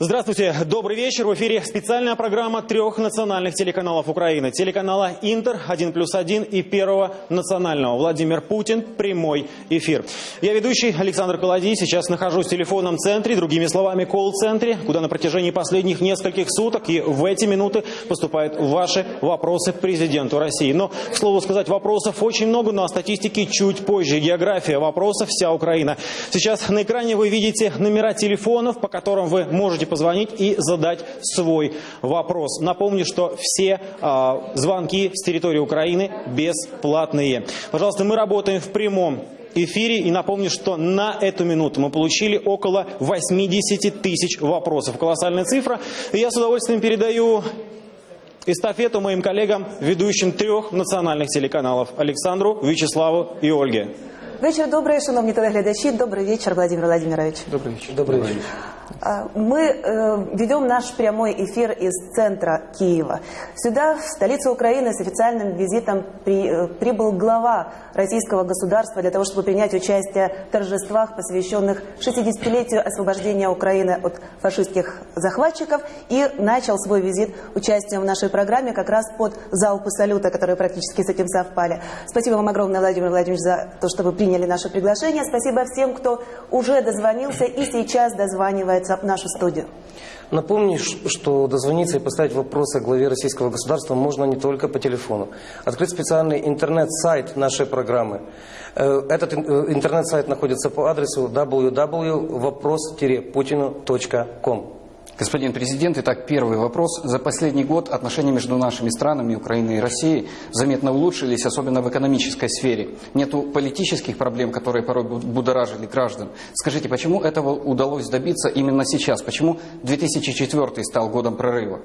Здравствуйте, добрый вечер. В эфире специальная программа трех национальных телеканалов Украины. Телеканала «Интер», «1 плюс 1» и Первого национального. Владимир Путин. Прямой эфир. Я ведущий Александр Колодий. Сейчас нахожусь в телефонном центре, другими словами, колл-центре, куда на протяжении последних нескольких суток и в эти минуты поступают ваши вопросы президенту России. Но, к слову сказать, вопросов очень много, но о статистике чуть позже. География вопросов вся Украина. Сейчас на экране вы видите номера телефонов, по которым вы можете позвонить и задать свой вопрос. Напомню, что все э, звонки с территории Украины бесплатные. Пожалуйста, мы работаем в прямом эфире. И напомню, что на эту минуту мы получили около 80 тысяч вопросов. Колоссальная цифра. И я с удовольствием передаю эстафету моим коллегам, ведущим трех национальных телеканалов Александру, Вячеславу и Ольге. Вечір добрий, шановні телеглядачі. Добрий вечір, Владимир Владимирович. Добрый вечер. Добрый вечер. А, Мы э, ведем наш прямой эфир из центра Киева. Сюда, в столицу Украины, с официальным визитом при- э, прибыл глава российского государства для того, чтобы принять участие в торжествах, посвященных 60-летию освобождения Украины от фашистских захватчиков, и начал свой визит участием в нашей программе как раз под залпы салюта, которые практически с этим совпали. Спасибо вам огромное, Владимир Владимирович, за то, что вы приняли наше приглашение. Спасибо всем, кто уже дозвонился и сейчас дозванивается в нашу студию. Напомню, что дозвониться и поставить вопросы главе российского государства можно не только по телефону. Открыт специальный интернет-сайт нашей программы. Э, Этот э, интернет-сайт находится по адресу www.вопрос-путину.ком. Господин президент, итак, первый вопрос. За последний год отношения между нашими странами, Украиной и Россией, заметно улучшились, особенно в экономической сфере. Нету политических проблем, которые порой бу- будоражили граждан. Скажите, почему этого удалось добиться именно сейчас? Почему 2004 стал годом прорыва?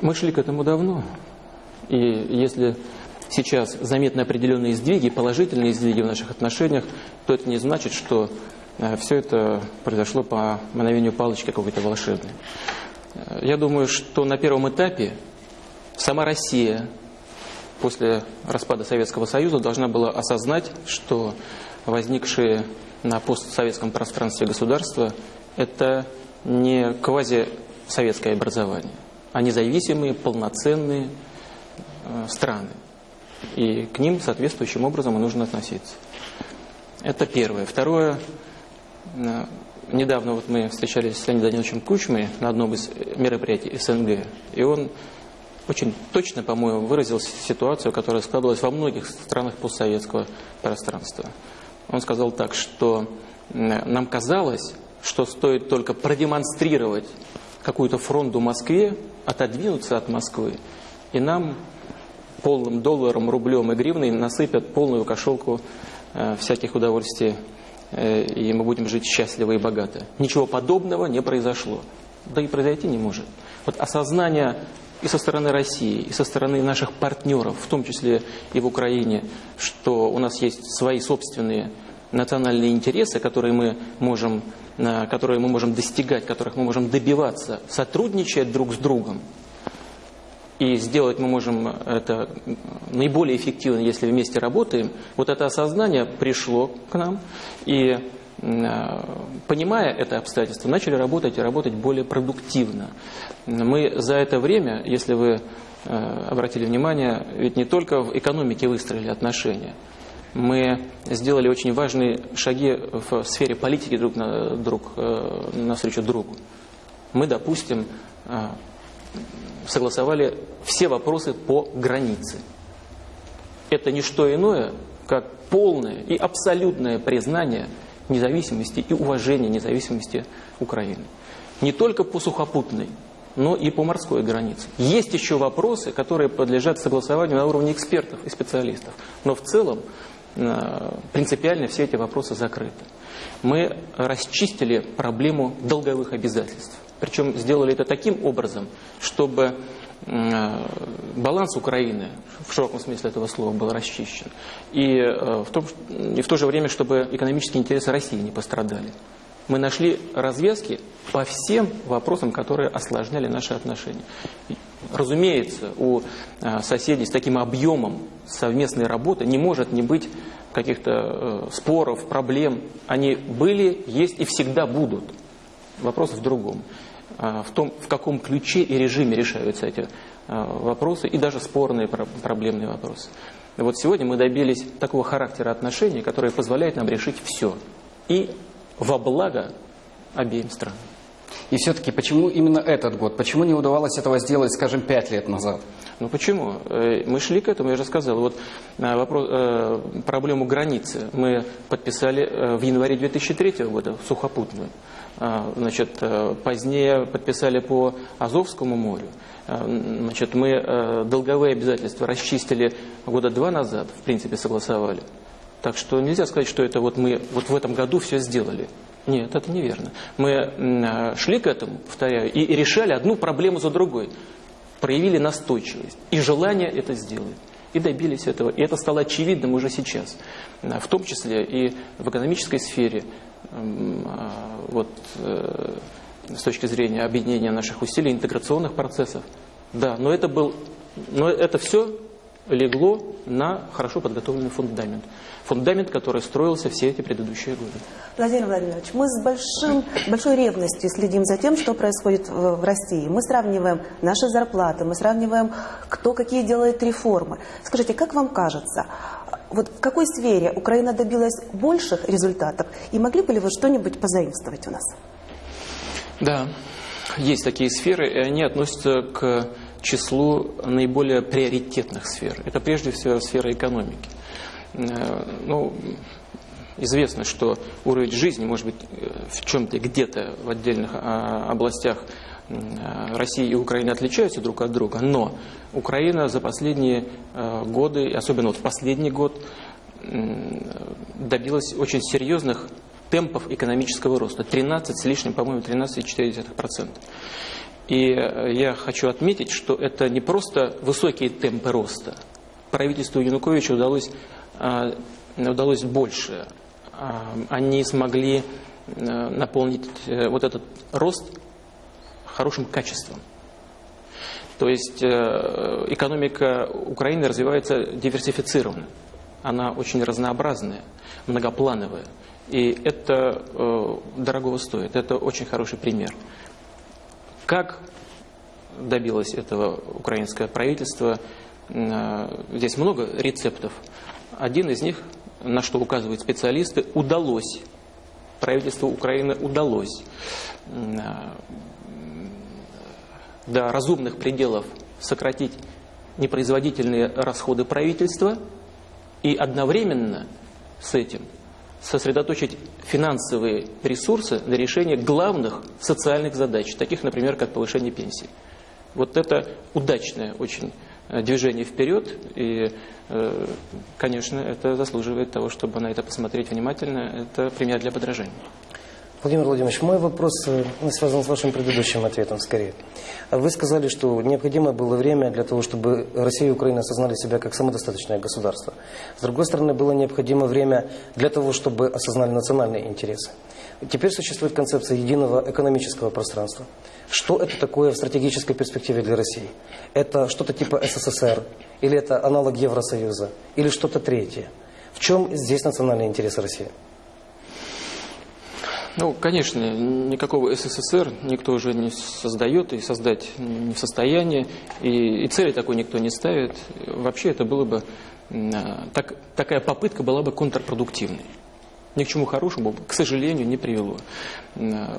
Мы шли к этому давно. И если сейчас заметны определенные сдвиги, положительные сдвиги в наших отношениях, то это не значит, что все это произошло по мановению палочки какой-то волшебной. Э, Я думаю, что на первом этапе сама Россия после распада Советского Союза должна была осознать, что возникшие на постсоветском пространстве государства – это не квазисоветское образование, а независимые, полноценные э, страны. И к ним соответствующим образом и нужно относиться. Это первое. Второе. Э, Недавно вот мы встречались с Леонидом Даниловичем Кучмой на одном из мероприятий СНГ, и он очень точно, по-моему, выразил ситуацию, которая складывалась во многих странах постсоветского пространства. Он сказал так, что нам казалось, что стоит только продемонстрировать какую-то фронту Москве, отодвинуться от Москвы, и нам полным долларом, рублем и гривной насыпят полную кошелку э, всяких удовольствий, и мы будем жить счастливо и богато. Ничего подобного не произошло. Да и произойти не может. Вот осознание и со стороны России, и со стороны наших партнеров, в том числе и в Украине, что у нас есть свои собственные национальные интересы, которые мы можем, э, которые мы можем достигать, которых мы можем добиваться, сотрудничая друг с другом, и сделать мы можем это наиболее эффективно, если вместе работаем, вот это осознание пришло к нам, и э, понимая это обстоятельство, начали работать и работать более продуктивно. Мы за это время, если вы э, обратили внимание, ведь не только в экономике выстроили отношения, мы сделали очень важные шаги в сфере политики друг, на, друг э, навстречу другу. Мы, допустим, согласовали все вопросы по границе. Это не что иное, как полное и абсолютное признание независимости и уважения независимости Украины. Не только по сухопутной, но и по морской границе. Есть еще вопросы, которые подлежат согласованию на уровне экспертов и специалистов. Но в целом э, принципиально все эти вопросы закрыты. Мы расчистили проблему долговых обязательств. Причем сделали это таким образом, чтобы э, баланс Украины в широком смысле этого слова был расчищен. И, э, в, том, и в то же время, чтобы экономические интересы России не пострадали. Мы нашли развязки по всем вопросам, которые осложняли наши отношения. Разумеется, у э, соседей с таким объемом совместной работы не может не быть каких-то споров, проблем. Они были, есть и всегда будут. Вопрос в другом. А, в том, в каком ключе и режиме решаются эти а, вопросы и даже спорные проблемные вопросы. Вот сегодня мы добились такого характера отношений, который позволяет нам решить все. И во благо обеим странам. И все-таки почему именно этот год? Почему не удавалось этого сделать, скажем, пять лет назад? Ну почему? Э, мы шли к этому, я же сказал. Вот э, вопрос, э, проблему границы мы подписали в январе 2003 года, сухопутную. Значит, позднее подписали по Азовскому морю. Значит, мы долговые обязательства расчистили года два назад, в принципе, согласовали. Так что нельзя сказать, что это вот мы вот в этом году все сделали. Нет, это неверно. Мы шли к этому, повторяю, и решали одну проблему за другой проявили настойчивость и желание это сделать. И добились этого. И это стало очевидным уже сейчас. В том числе и в экономической сфере. А, вот, э, с точки зрения объединения наших усилий, интеграционных процессов. Да, но это, был, но это все легло на хорошо подготовленный фундамент. Фундамент, который строился все эти предыдущие годы. Владимир Владимирович, мы с большим, большой ревностью следим за тем, что происходит в, в России. Мы сравниваем наши зарплаты, мы сравниваем, кто какие делает реформы. Скажите, как вам кажется, вот в какой сфере Украина добилась больших результатов, и могли бы ли вы что-нибудь позаимствовать у нас? Да, есть такие сферы, и они относятся к числу наиболее приоритетных сфер. Это прежде всего сфера экономики. Э, ну, известно, что уровень жизни, может быть, в чем-то, где-то в отдельных а, областях России и Украины отличаются друг от друга, но Украина за последние э, годы, особенно вот в последний год, добилась очень серьезных темпов экономического роста. 13 с лишним, по-моему, 13,4%. И э, я хочу отметить, что это не просто высокие темпы роста. Правительству Януковича удалось, э, удалось больше. Они смогли э, наполнить вот этот рост хорошим качеством. То есть экономика Украины развивается диверсифицированно. Она очень разнообразная, многоплановая. И это дорогого стоит. Это очень хороший пример. Как добилось этого украинское правительство? Э, здесь много рецептов. Один из них, на что указывают специалисты, удалось. Правительству Украины удалось э, до разумных пределов сократить непроизводительные расходы правительства и одновременно с этим сосредоточить финансовые ресурсы на решение главных социальных задач, таких, например, как повышение пенсий. Вот это удачное очень э, движение вперед, и, э, конечно, это заслуживает того, чтобы на это посмотреть внимательно. Это пример для подражания. Владимир Владимирович, мой вопрос э, связан с вашим предыдущим ответом скорее. Вы сказали, что необходимо было время для того, чтобы Россия и Украина осознали себя как самодостаточное государство. С другой стороны, было необходимо время для того, чтобы осознали национальные интересы. Теперь существует концепция единого экономического пространства. Что это такое в стратегической перспективе для России? Это что-то типа СССР? Или это аналог Евросоюза? Или что-то третье? В чем здесь национальные интересы России? Ну, конечно, никакого СССР никто уже не создает и создать не в состоянии, и, и цели такой никто не ставит. Вообще это было бы, так, такая попытка была бы контрпродуктивной. Ни к чему хорошему, к сожалению, не привело.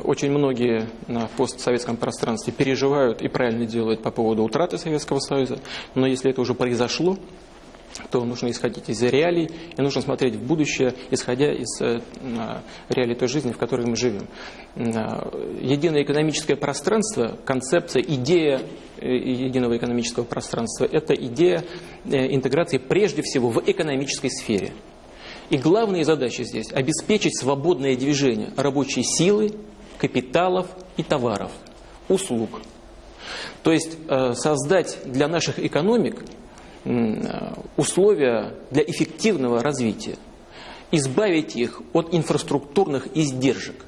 Очень многие на постсоветском пространстве переживают и правильно делают по поводу утраты Советского Союза, но если это уже произошло, то нужно исходить из реалий и нужно смотреть в будущее, исходя из э, реалий той жизни, в которой мы живем. Единое экономическое пространство, концепция, идея э, единого экономического пространства – это идея э, интеграции прежде всего в экономической сфере. И главные задачи здесь – обеспечить свободное движение рабочей силы, капиталов и товаров, услуг. То есть создать для наших экономик условия для эффективного развития, избавить их от инфраструктурных издержек,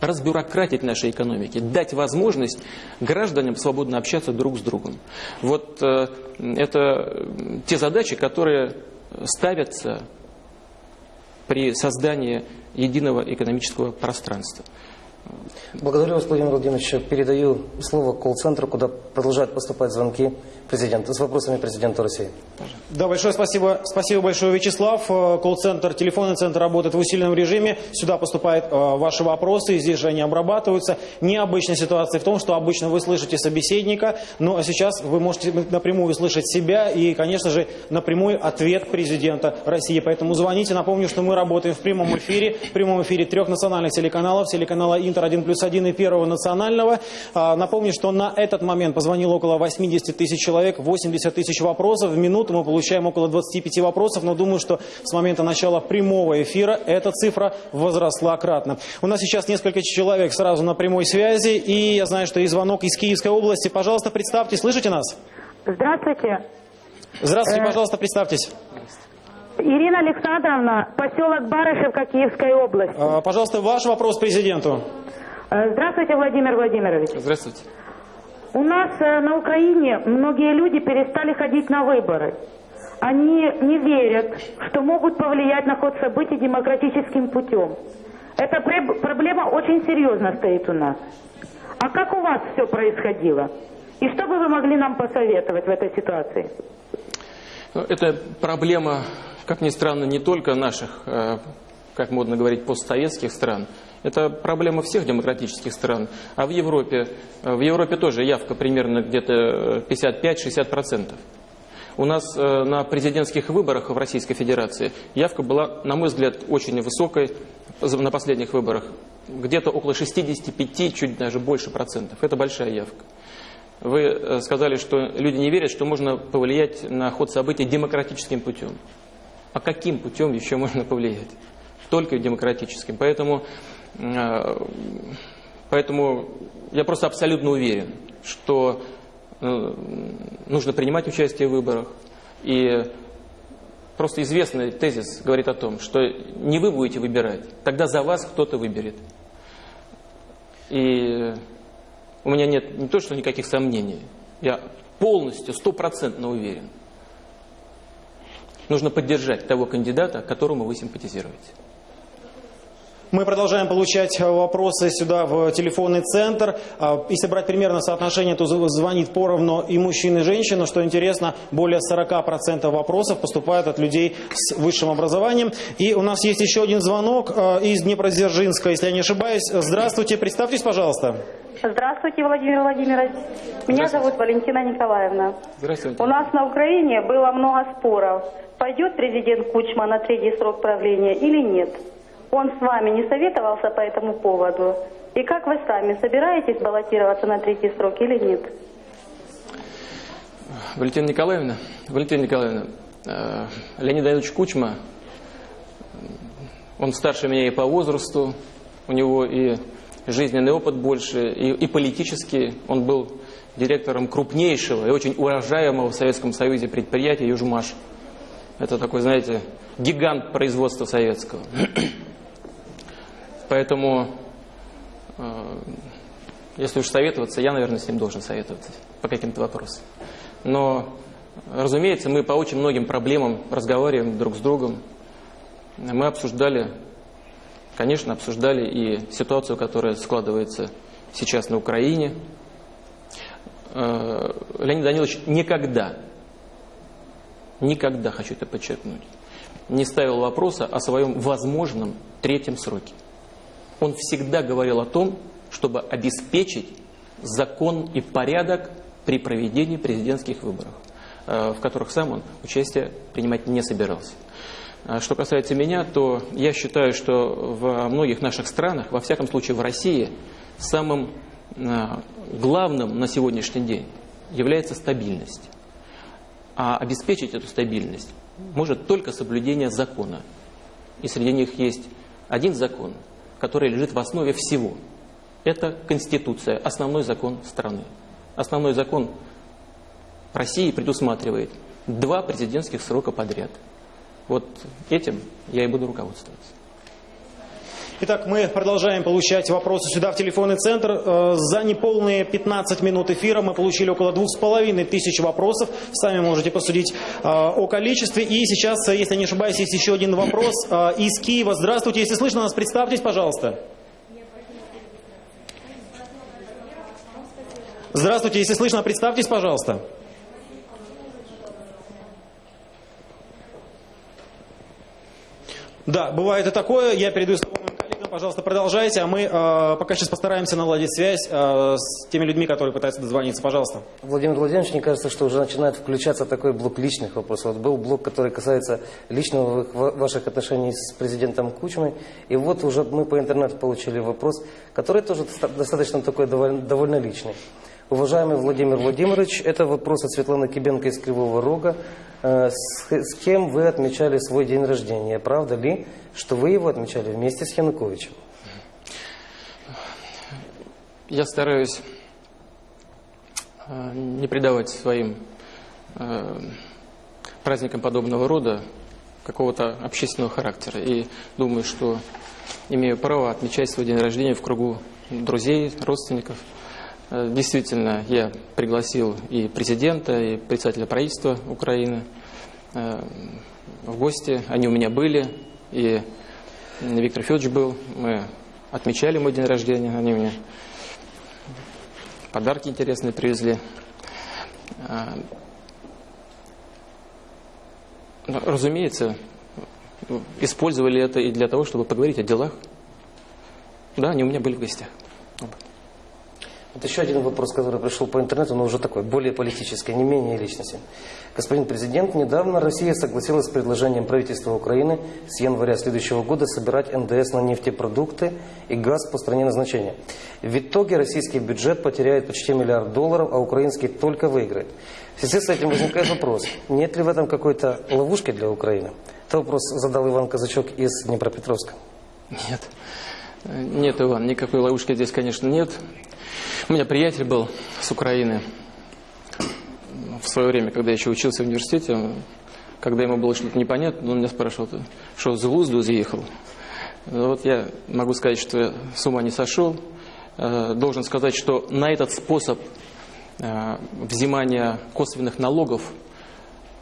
разбюрократить нашей экономики, дать возможность гражданам свободно общаться друг с другом. Вот э, это те задачи, которые ставятся при создании единого экономического пространства. Благодарю вас, Владимир Владимирович. Передаю слово колл-центру, куда продолжают поступать звонки президента с вопросами президенту России. Да, большое спасибо. Спасибо большое, Вячеслав. Э, Колл-центр, телефонный центр работает в усиленном режиме. Сюда поступают э, ваши вопросы, здесь же они обрабатываются. Необычная ситуация в том, что обычно вы слышите собеседника, а сейчас вы можете напрямую слышать себя и, конечно же, напрямую ответ президента России. Поэтому звоните. Напомню, что мы работаем в прямом эфире, в прямом эфире трех национальных телеканалов, телеканала Интер 1 плюс 1 и Первого национального. А, Напомню, что на этот момент позвонило около 80 тысяч человек, 80 тысяч вопросов. В минуту мы получаем около 25 вопросов, но думаю, что с момента начала прямого эфира эта цифра возросла кратно. У нас сейчас несколько человек сразу на прямой связи, и я знаю, что есть звонок из Киевской области. Пожалуйста, представьте, слышите нас? Здравствуйте. Здравствуйте, Э. пожалуйста, представьтесь. Ирина Александровна, поселок Барышевка Киевской области. А, Пожалуйста, ваш вопрос президенту. Э, Здравствуйте, Владимир Владимирович. Здравствуйте. У нас э, на Украине многие люди перестали ходить на выборы. Они не верят, что могут повлиять на ход событий демократическим путем. Эта проблема очень серьезно стоит у нас. А как у вас все происходило? И что бы вы могли нам посоветовать в этой ситуации? Это проблема, как ни странно, не только наших, э, как модно говорить, постсоветских стран. Это проблема всех демократических стран. А в Европе, э, в Европе тоже явка примерно где-то э, 55-60%. У нас э, на президентских выборах в Российской Федерации явка была, на мой взгляд, очень высокой на последних выборах. Где-то около 65, чуть даже больше процентов. Это большая явка. Вы э, сказали, что люди не верят, что можно повлиять на ход событий демократическим путем. А каким путем еще можно повлиять? Только демократическим. Поэтому, э, поэтому я просто абсолютно уверен, что э, нужно принимать участие в выборах. И просто известный тезис говорит о том, что не вы будете выбирать, тогда за вас кто-то выберет. И у меня нет не то, что никаких сомнений. Я полностью, стопроцентно уверен. Нужно поддержать того кандидата, которому вы симпатизируете. Мы продолжаем получать э, вопросы сюда в телефонный центр. А, Если брать примерно соотношение, то зв- звонит поровну и мужчин, и женщин. Но что интересно, более 40% вопросов поступают от людей с высшим образованием. И у нас есть еще один звонок э, из Днепродзержинска, если я не ошибаюсь. Здравствуйте, представьтесь, пожалуйста. Здравствуйте, Владимир Владимирович. Меня зовут Валентина Николаевна. Здравствуйте. У нас на Украине было много споров. Пойдет президент Кучма на третий срок правления или нет? Он с вами не советовался по этому поводу? И как вы сами, собираетесь баллотироваться на третий срок или нет? Валентина Николаевна, Валентина Николаевна, э, Леонид Давидович Кучма, он старше меня и по возрасту, у него и жизненный опыт больше, и, и политический. Он был директором крупнейшего и очень уважаемого в Советском Союзе предприятия «Южмаш». Это такой, знаете, гигант производства советского. Поэтому, э, если уж советоваться, я, наверное, с ним должен советоваться по каким-то вопросам. Но, разумеется, мы по очень многим проблемам разговариваем друг с другом. Мы обсуждали, конечно, обсуждали и ситуацию, которая складывается сейчас на Украине. Э, Леонид Данилович никогда, никогда, хочу это подчеркнуть, не ставил вопроса о своем возможном третьем сроке. Он всегда говорил о том, чтобы обеспечить закон и порядок при проведении президентских выборов, э, в которых сам он участие принимать не собирался. А Что касается меня, то я считаю, что во многих наших странах, во всяком случае в России, самым э, главным на сегодняшний день является стабильность. А обеспечить эту стабильность может только соблюдение закона. И среди них есть один закон, который лежит в основе всего. Это Конституция, основной закон страны. Основной закон России предусматривает два президентских срока подряд. Вот этим я и буду руководствоваться. Итак, мы продолжаем получать вопросы сюда в телефонный центр. Э, За неполные 15 минут эфира мы получили около двух с половиной тысяч вопросов. Сами можете посудить э, о количестве. И сейчас, э, если не ошибаюсь, есть еще один вопрос из Киева. Здравствуйте, если слышно нас, представьтесь, пожалуйста. Здравствуйте, если слышно, представьтесь, пожалуйста. Да, бывает и такое. Я передаю слово. Пожалуйста, продолжайте. А мы э, пока сейчас постараемся наладить связь э, с теми людьми, которые пытаются дозвониться. Пожалуйста. Владимир Владимирович, мне кажется, что уже начинает включаться такой блок личных вопросов. Вот был блок, который касается личного ва- ваших отношений с президентом Кучмой. И вот уже мы по интернету получили вопрос, который тоже доста- достаточно такой довольно, довольно личный. Уважаемый Владимир Владимирович, это вопрос от Светланы Кибенко из Кривого Рога. Э, С, кем вы отмечали свой день рождения? Правда ли, что вы его отмечали вместе с Януковичем? Я стараюсь э, не придавать своим э, праздникам подобного рода какого-то общественного характера. И думаю, что имею право отмечать свой день рождения в кругу друзей, родственников. Э, Действительно, я пригласил и президента, и председателя правительства Украины э, в гости. Они у меня были, и Виктор Федорович был. Мы отмечали мой день рождения. Они мне подарки интересные привезли. А, ну, Разумеется, использовали это и для того, чтобы поговорить о делах. Да, они у меня были в гостях. Вот еще один вопрос, который пришел по интернету, но уже такой, более политический, не менее личностный. Господин президент, недавно Россия согласилась с предложением правительства Украины с января следующего года собирать НДС на нефтепродукты и газ по стране назначения. В итоге российский бюджет потеряет почти миллиард долларов, а украинский только выиграет. В связи с этим возникает вопрос, нет ли в этом какой-то ловушки для Украины? Это вопрос задал Иван Казачок из Днепропетровска. Нет. Нет, Иван, никакой ловушки здесь, конечно, нет. У меня приятель был с Украины в свое время, когда я еще учился в университете. Когда ему было что-то непонятно, он меня спрашивал, «Ты что, с глузду заехал? Ну, Вот я могу сказать, что я с ума не сошел. Э, Должен сказать, что на этот способ э, взимания косвенных налогов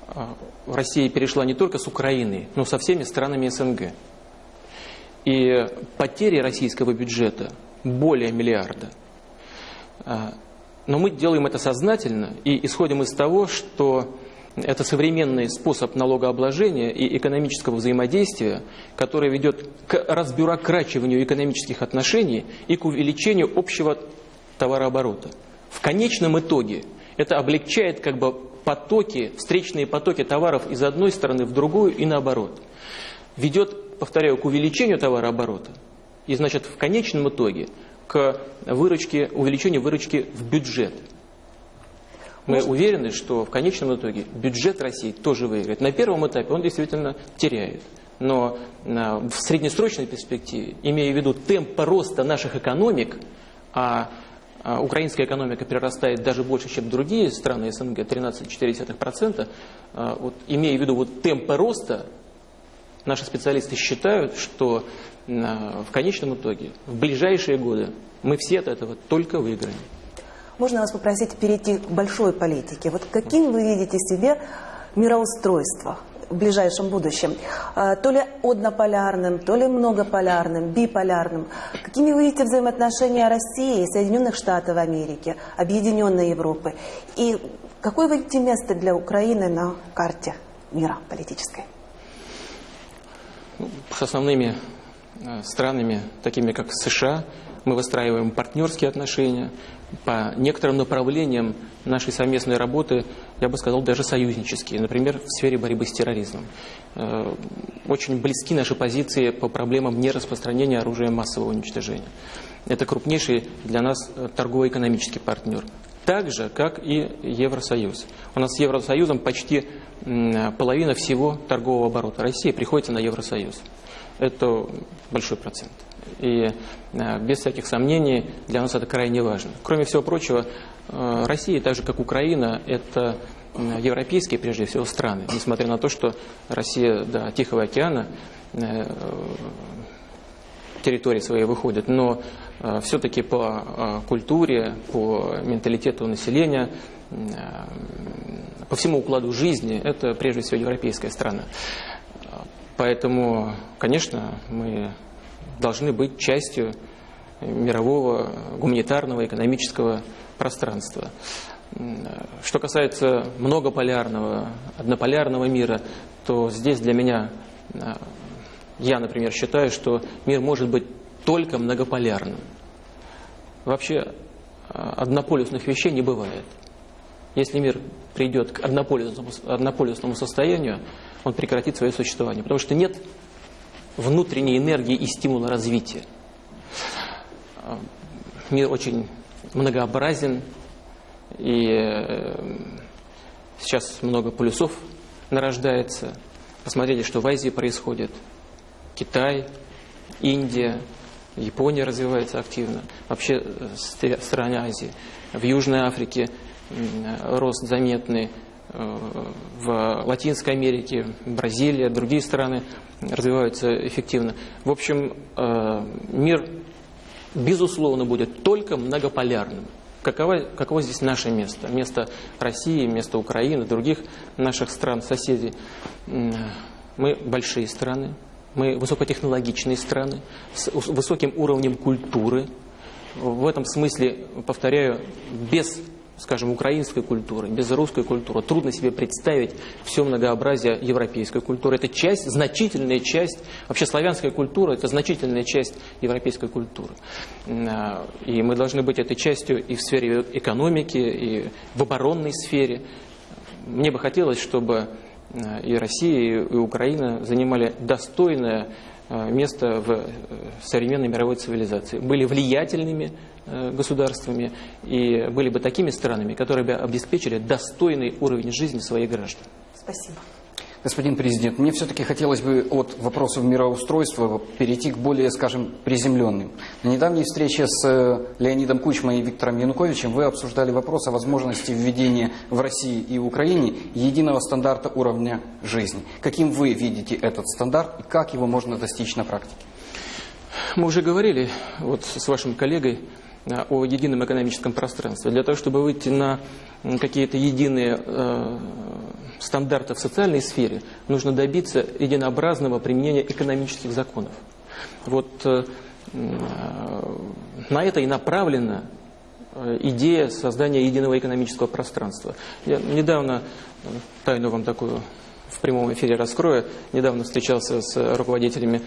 э, Россия перешла не только с Украиной, но со всеми странами СНГ. И потери российского бюджета более миллиарда. А, Но мы делаем это сознательно и исходим из того, что это современный способ налогообложения и экономического взаимодействия, который ведет к разбюрокрачиванию экономических отношений и к увеличению общего товарооборота. В конечном итоге это облегчает как бы потоки, встречные потоки товаров из одной стороны в другую и наоборот. Ведет, повторяю, к увеличению товарооборота и, значит, в конечном итоге к выручке, увеличению выручки в бюджет. Мы уверены, что в конечном итоге бюджет России тоже выиграет. На первом этапе он действительно теряет. Но на- в среднесрочной перспективе, имея в виду темп роста наших экономик, а, а украинская экономика прирастает даже больше, чем другие страны СНГ, 13,4%, а, вот, имея в виду вот темпы роста, наши специалисты считают, что а, в конечном итоге, в ближайшие годы, мы все от этого только выиграем. Можно вас попросить перейти к большой политике? Вот каким вы видите себе мироустройство в ближайшем будущем? А, То ли однополярным, то ли многополярным, биполярным? Какими вы видите взаимоотношения России и Соединенных Штатов Америки, Объединенной Европы? И какое вы видите место для Украины на карте мира политической? С основными э, странами, такими как США, мы выстраиваем партнерские отношения. По некоторым направлениям нашей совместной работы, я бы сказал, даже союзнические. Например, в сфере борьбы с терроризмом. Э, Очень близки наши позиции по проблемам нераспространения оружия массового уничтожения. Это крупнейший для нас торгово-экономический партнер. Так же, как и Евросоюз. У нас с Евросоюзом почти половина всего торгового оборота России приходится на Евросоюз. Это большой процент. И э, без всяких сомнений для нас это крайне важно. Кроме всего прочего, э, Россия, так же как Украина, это европейские, прежде всего, страны. Несмотря на то, что Россия до Тихого океана э, территории своей выходит, но все-таки по э, культуре, по менталитету населения, э, по всему укладу жизни, это прежде всего европейская страна. Поэтому, конечно, мы должны быть частью мирового гуманитарного экономического пространства. Что касается многополярного, однополярного мира, то здесь для меня, я, например, считаю, что мир может быть только многополярным. Вообще однополюсных вещей не бывает. Если мир придет к однополюсному, однополюсному состоянию, он прекратит свое существование. Потому что нет внутренней энергии и стимула развития. Мир очень многообразен, и э, сейчас много полюсов нарождается. Посмотрите, что в Азии происходит. Китай, Индия, Япония развивается активно. Вообще э, страны Азии. В Южной Африке рост заметный. Э, в Латинской Америке, Бразилия, другие страны развиваются эффективно. В общем, мир, безусловно, будет только многополярным. Каково, каково здесь наше место? Место России, место Украины, других наших стран-соседей. Мы большие страны, мы высокотехнологичные страны с высоким уровнем культуры. В этом смысле, повторяю, без скажем, украинской культуры, без русской культуры. Трудно себе представить все многообразие европейской культуры. Это часть, значительная часть, вообще славянская культура – это значительная часть европейской культуры. А, и мы должны быть этой частью и в сфере экономики, и в оборонной сфере. Мне бы хотелось, чтобы и Россия, и Украина занимали достойное а, место в э, современной мировой цивилизации, были влиятельными Э, государствами и были бы такими странами, которые бы обеспечили достойный уровень жизни своих граждан. Спасибо. Господин президент, мне все-таки хотелось бы от вопросов мироустройства перейти к более, скажем, приземленным. На недавней встрече с э, Леонидом Кучмой и Виктором Януковичем вы обсуждали вопрос о возможности введения в России и Украине единого стандарта уровня жизни. Каким вы видите этот стандарт и как его можно достичь на практике? Мы уже говорили вот с вашим коллегой о едином экономическом пространстве. Для того, чтобы выйти на какие-то единые э, стандарты в социальной сфере, нужно добиться единообразного применения экономических законов. Вот э, на это и направлена идея создания единого экономического пространства. Я недавно, тайну вам такую в прямом эфире раскрою, недавно встречался с руководителями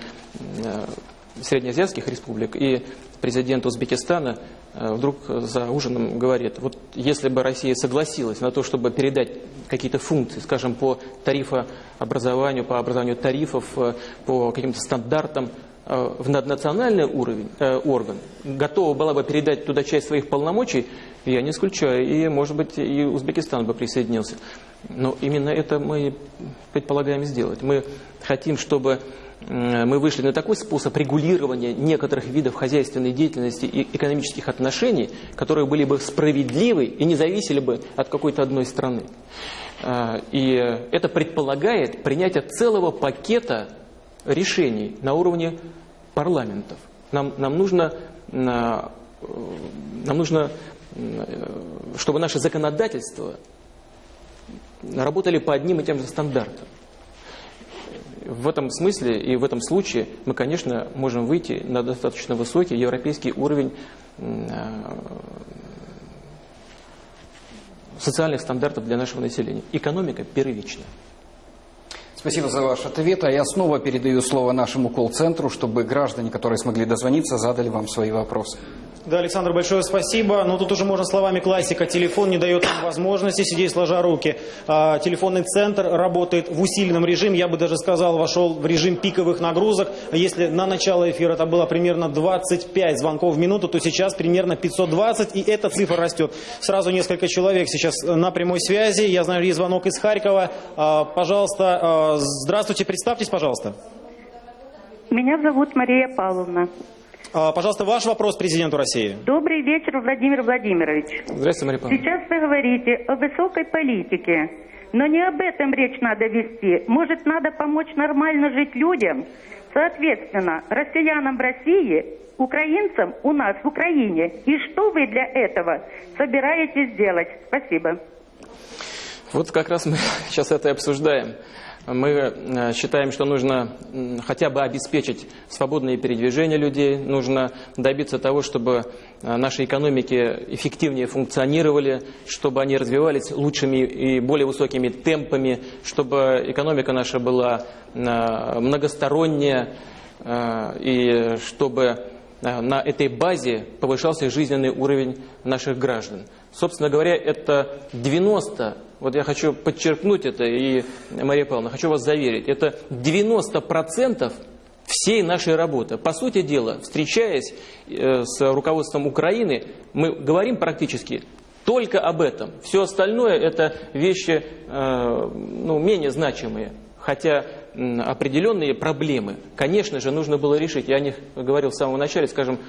среднеазиатских республик, и президент Узбекистана э, вдруг за ужином говорит, вот если бы Россия согласилась на то, чтобы передать какие-то функции, скажем, по тарифообразованию, по образованию тарифов, э, по каким-то стандартам э, в наднациональный уровень, э, орган, готова была бы передать туда часть своих полномочий, я не исключаю, и, может быть, и Узбекистан бы присоединился. Но именно это мы предполагаем сделать. Мы хотим, чтобы мы вышли на такой способ регулирования некоторых видов хозяйственной деятельности и экономических отношений, которые были бы справедливы и не зависели бы от какой-то одной страны. А, и это предполагает принятие целого пакета решений на уровне парламентов. Нам, нам нужно, нам нужно, чтобы наше законодательство работали по одним и тем же стандартам в этом смысле и в этом случае мы, конечно, можем выйти на достаточно высокий европейский уровень э, социальных стандартов для нашего населения. Экономика первична. Спасибо за ваш ответ. А я снова передаю слово нашему колл-центру, чтобы граждане, которые смогли дозвониться, задали вам свои вопросы. Да, Александр, большое спасибо. Но тут уже можно словами классика. Телефон не дает возможности сидеть сложа руки. А, телефонный центр работает в усиленном режиме. Я бы даже сказал, вошел в режим пиковых нагрузок. Если на начало эфира это было примерно 25 звонков в минуту, то сейчас примерно 520. И эта цифра растет. Сразу несколько человек сейчас на прямой связи. Я знаю, есть звонок из Харькова. А, пожалуйста, а, здравствуйте, представьтесь, пожалуйста. Меня зовут Мария Павловна. А, пожалуйста, ваш вопрос президенту России. Добрый вечер, Владимир Владимирович. Здравствуйте, Мария Павловна. Сейчас вы говорите о высокой политике, но не об этом речь надо вести. Может, надо помочь нормально жить людям? Соответственно, россиянам в России, украинцам у нас в Украине. И что вы для этого собираетесь делать? Спасибо. Вот как раз мы сейчас это и обсуждаем. Мы э, считаем, что нужно хотя бы обеспечить свободное передвижение людей, нужно добиться того, чтобы э, наши экономики эффективнее функционировали, чтобы они развивались лучшими и более высокими темпами, чтобы экономика наша была э, многосторонняя, и чтобы на этой базе повышался жизненный уровень наших граждан. Собственно говоря, это 90, вот я хочу подчеркнуть это, и, Мария Павловна, хочу вас заверить, это 90% всей нашей работы. По сути дела, встречаясь э, с руководством Украины, мы говорим практически только об этом. Все остальное это вещи э, ну, менее значимые. Хотя определенные проблемы, конечно же, нужно было решить. Я о них говорил в самом начале, скажем,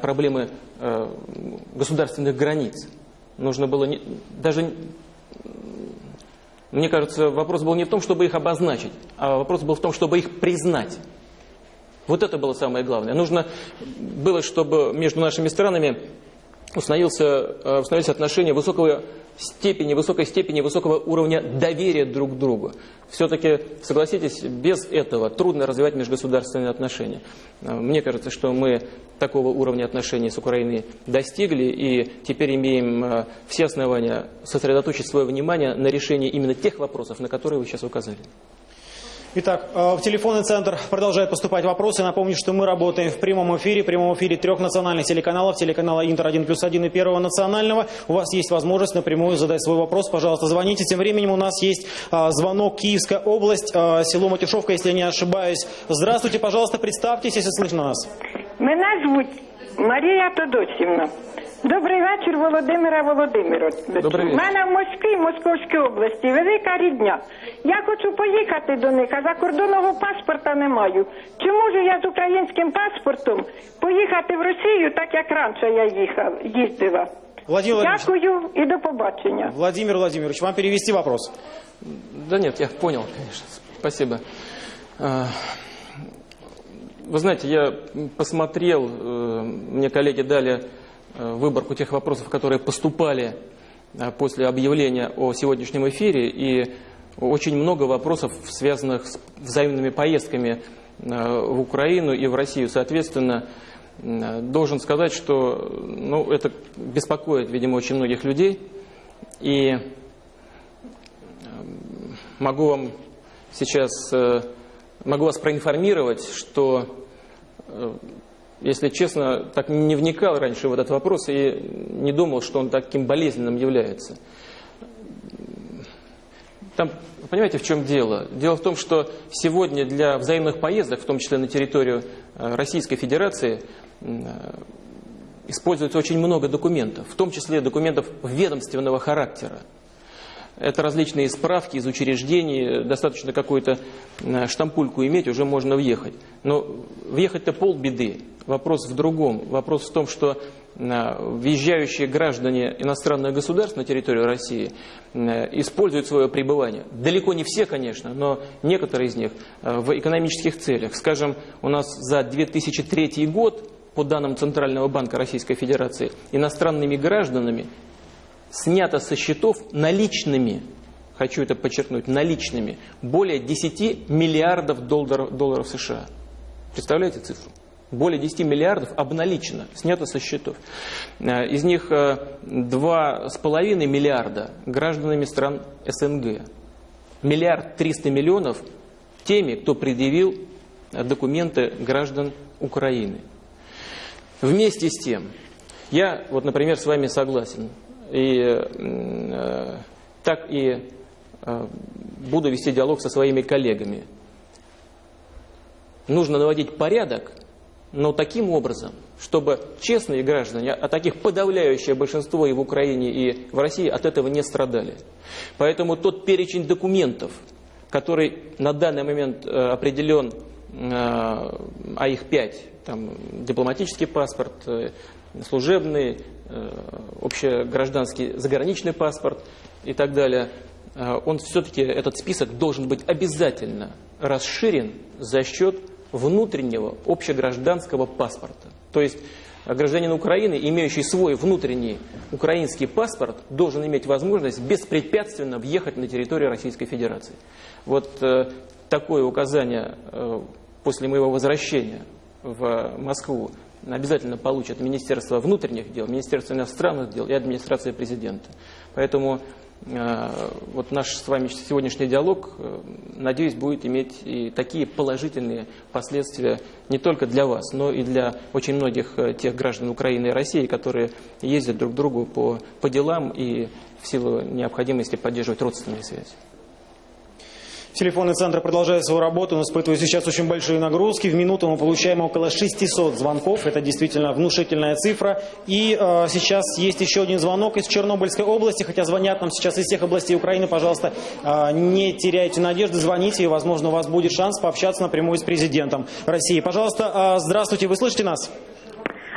проблемы э, государственных границ. Нужно было не- даже, мне кажется, вопрос был не в том, чтобы их обозначить, а вопрос был в том, чтобы их признать. Вот это было самое главное. Нужно было, чтобы между нашими странами установился, э, установились отношения высокого степени, высокой степени, высокого уровня доверия друг к другу. Все-таки, согласитесь, без этого трудно развивать межгосударственные отношения. Э, Мне кажется, что мы такого уровня отношений с Украиной достигли и теперь имеем э, все основания сосредоточить свое внимание на решении именно тех вопросов, на которые вы сейчас указали. Итак, э, в телефонный центр продолжают поступать вопросы. Напомню, что мы работаем в прямом эфире, в прямом эфире трех национальных телеканалов, телеканала Интер 1 плюс 1 и Первого национального. У вас есть возможность напрямую задать свой вопрос. Пожалуйста, звоните. Тем временем у нас есть а, звонок Киевская область, а, село Матюшовка, если я не ошибаюсь. Здравствуйте, пожалуйста, представьтесь, если слышно нас. Мене звуть Марія Тодосівна. Добрий вечір, Володимира Володимирович. Добрий У вечір. мене в Москві, Московській області, велика рідня. Я хочу поїхати до них, а закордонного паспорта не маю. Чи можу я з українським паспортом поїхати в Росію, так як раніше я їхав, їздила? Владимир Владимирович, Дякую і до побачення. Владимир Владимирович, вам перевести вопрос. Да нет, я понял, конечно. Спасибо. А, Вы знаете, я посмотрел, э, мне коллеги дали э, выборку тех вопросов, которые поступали э, после объявления о сегодняшнем эфире, и очень много вопросов, связанных с взаимными поездками э, в Украину и в Россию. Соответственно, э, должен сказать, что ну, это беспокоит, видимо, очень многих людей. И могу вам сейчас, э, могу вас проинформировать, что, э, если честно, так не вникал раньше в этот вопрос и не думал, что он таким болезненным является. Там, понимаете, в чем дело? Дело в том, что сегодня для взаимных поездок, в том числе на территорию э, Российской Федерации, э, используется очень много документов, в том числе документов ведомственного характера. Это различные справки из учреждений, достаточно какую-то э, штампульку иметь, уже можно въехать. Но въехать-то полбеды. Вопрос в другом. Вопрос в том, что э, въезжающие граждане иностранных государств на территорию России э, используют свое пребывание. Далеко не все, конечно, но некоторые из них э, в экономических целях. Скажем, у нас за 2003 год, по данным Центрального банка Российской Федерации, иностранными гражданами снято со счетов наличными, хочу это подчеркнуть, наличными, более 10 миллиардов долларов, долларов США. Представляете цифру? Более 10 миллиардов обналичено, снято со счетов. Э, Из них э, 2,5 миллиарда гражданами стран СНГ. Миллиард 300 миллионов теми, кто предъявил э, документы граждан Украины. Вместе с тем, я, вот, например, с вами согласен, и э, так и э, буду вести диалог со своими коллегами. Нужно наводить порядок, но таким образом, чтобы честные граждане, а таких подавляющее большинство и в Украине, и в России от этого не страдали. Поэтому тот перечень документов, который на данный момент э, определен, э, а их пять, там дипломатический паспорт, э, служебный, общегражданский заграничный паспорт и так далее, он все-таки, этот список должен быть обязательно расширен за счет внутреннего общегражданского паспорта. То есть Гражданин Украины, имеющий свой внутренний украинский паспорт, должен иметь возможность беспрепятственно въехать на территорию Российской Федерации. Вот э, такое указание э, после моего возвращения в Москву обязательно получат Министерство внутренних дел, Министерство иностранных дел и администрация президента. Поэтому вот наш с вами сегодняшний диалог, э, надеюсь, будет иметь и такие положительные последствия не только для вас, но и для очень многих э, тех граждан Украины и России, которые ездят друг к другу по, по делам и в силу необходимости поддерживать родственные связи. Телефонный центр продолжает свою работу, он испытывает сейчас очень большие нагрузки. В минуту мы получаем около 600 звонков, это действительно внушительная цифра. И э, сейчас есть еще один звонок из Чернобыльской области, хотя звонят нам сейчас из всех областей Украины. Пожалуйста, э, не теряйте надежды, звоните, и, возможно, у вас будет шанс пообщаться напрямую с президентом России. Пожалуйста, э, здравствуйте, вы слышите нас?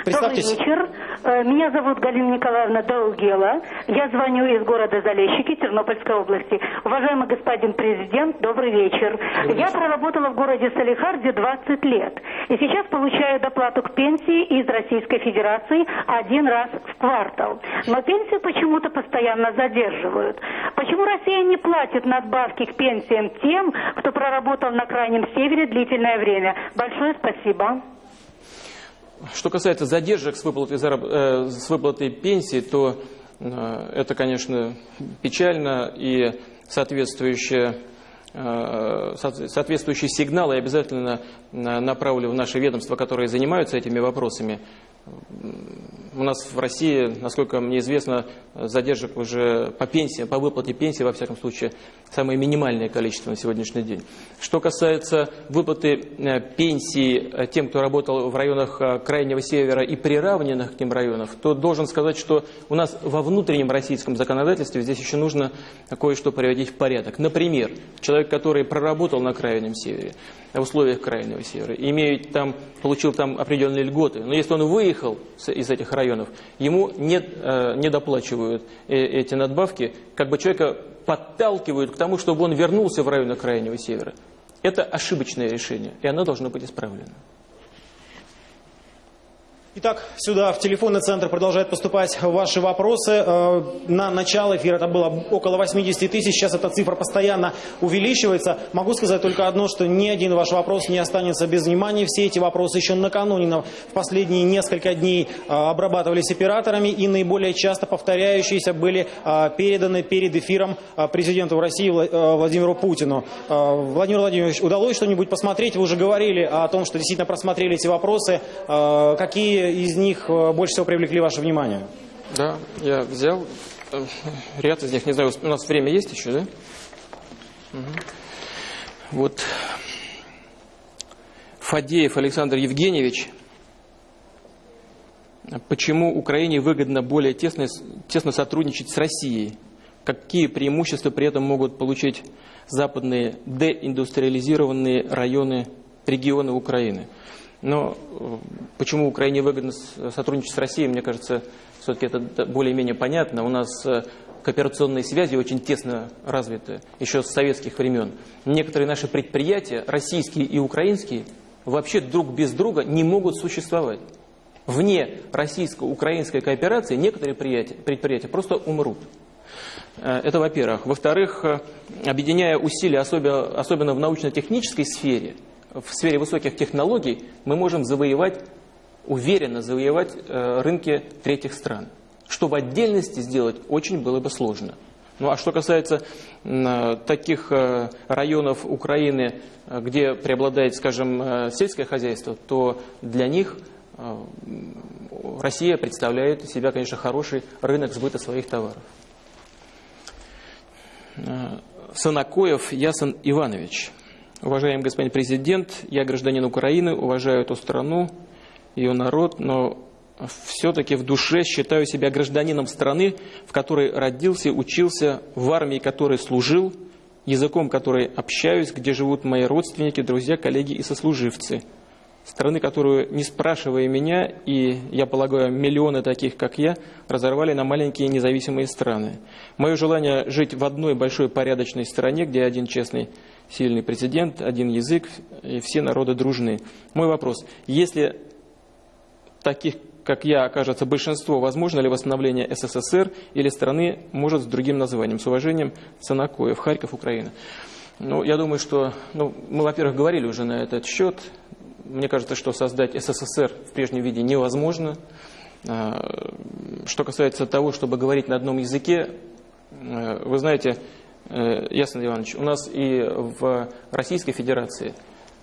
Представьтесь. Добрый вечер. Э, Меня зовут Галина Николаевна Даугела. Я звоню из города Залещики Тернопольской области. Уважаемый господин президент, добрый вечер. Я проработала в городе Салихарде 20 лет. И сейчас получаю доплату к пенсии из Российской Федерации один раз в квартал. Но пенсию почему-то постоянно задерживают. Почему Россия не платит надбавки к пенсиям тем, кто проработал на Крайнем Севере длительное время? Большое спасибо. Что касается задержек с выплатой, зараб... э, с выплатой пенсии, то э, это, конечно, печально и соответствующие, э, соответствующие сигналы я обязательно на- направлю в наши ведомства, которые занимаются этими вопросами. У нас в России, насколько мне известно, задержек уже по пенсии, по выплате пенсии, во всяком случае, самое минимальное количество на сегодняшний день. Что касается выплаты э, пенсии э, тем, кто работал в районах э, Крайнего Севера и приравненных к ним районов, то должен сказать, что у нас во внутреннем российском законодательстве здесь еще нужно кое-что приводить в порядок. Например, человек, который проработал на Крайнем Севере, в условиях Крайнего Севера, имеет там, получил там определенные льготы, но если он выехал с- из этих районов, ему не, э, не доплачивают э, эти надбавки, как бы человека подталкивают к тому, чтобы он вернулся в районы Крайнего Севера. Это ошибочное решение, и оно должно быть исправлено. Итак, сюда в телефонный центр продолжают поступать ваши вопросы. Э, На начало эфира это было около 80 тысяч, сейчас эта цифра постоянно увеличивается. Могу сказать только одно, что ни один ваш вопрос не останется без внимания. Все эти вопросы еще накануне, на- в последние несколько дней э, обрабатывались операторами и наиболее часто повторяющиеся были э, переданы перед эфиром президенту России Вла- Владимиру Путину. Владимир Владимирович, удалось что-нибудь посмотреть? Вы уже говорили о том, что действительно просмотрели эти вопросы. Э, Из них э, больше всего привлекли ваше внимание? Да, я взял э, ряд из них, не знаю, у нас время есть еще, да? Мгм. Вот Фадеев Александр Евгеньевич. Почему Украине выгодно более тесно, тесно сотрудничать с Россией? Какие преимущества при этом могут получить западные деиндустриализированные районы, регионы Украины? Но э, почему Украине выгодно сотрудничать с Россией, мне кажется, все-таки это более-менее понятно. У нас э, кооперационные связи очень тесно развиты еще с советских времен. Некоторые наши предприятия, российские и украинские, вообще друг без друга не могут существовать. Вне российско-украинской кооперации некоторые предприятия, просто умрут. Э, Это во-первых. Во-вторых, объединяя усилия, особенно в научно-технической сфере, в сфере высоких технологий, мы можем завоевать, уверенно завоевать э, рынки третьих стран. Что в отдельности сделать очень было бы сложно. Ну а что касается э, таких э, районов Украины, где преобладает, скажем, сельское хозяйство, то для них Россия представляет из себя, конечно, хороший рынок сбыта своих товаров. Санакоев Ясон Иванович. Уважаемый господин президент, я гражданин Украины, уважаю эту страну, ее народ, но все-таки в душе считаю себя гражданином страны, в которой родился, учился, в армии которой служил, языком которой общаюсь, где живут мои родственники, друзья, коллеги и сослуживцы. Страны, которую, не спрашивая меня, и, я полагаю, миллионы таких, как я, разорвали на маленькие независимые страны. Мое желание жить в одной большой порядочной стране, где один честный, сильный президент, один язык, и все народы дружны. Мой вопрос. Если таких, как я, окажется большинство, возможно ли восстановление СССР или страны, может, с другим названием. С уважением, Санакоев, Харьков, Украина. Ну, я думаю, что ну, мы, во-первых, говорили уже на этот счет. Мне кажется, что создать СССР в прежнем виде невозможно. А, что касается того, чтобы говорить на одном языке, э, вы знаете, э, Ясен Иванович, у нас и в Российской Федерации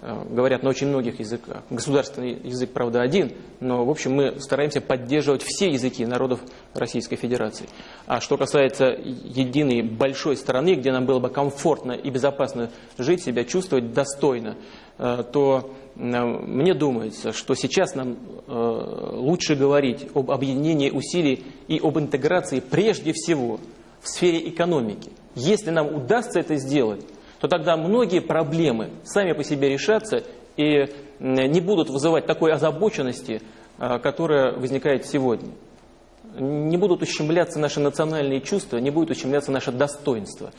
говорят на очень многих языках. Государственный язык, правда, один, но, в общем, мы стараемся поддерживать все языки народов Российской Федерации. А что касается единой большой страны, где нам было бы комфортно и безопасно жить, себя чувствовать достойно, то мне думается, что сейчас нам лучше говорить об объединении усилий и об интеграции прежде всего в сфере экономики. Если нам удастся это сделать, то тогда многие проблемы сами по себе решатся и не будут вызывать такой озабоченности, которая возникает сегодня. Не будут ущемляться наши национальные чувства, не будет ущемляться наше достоинство.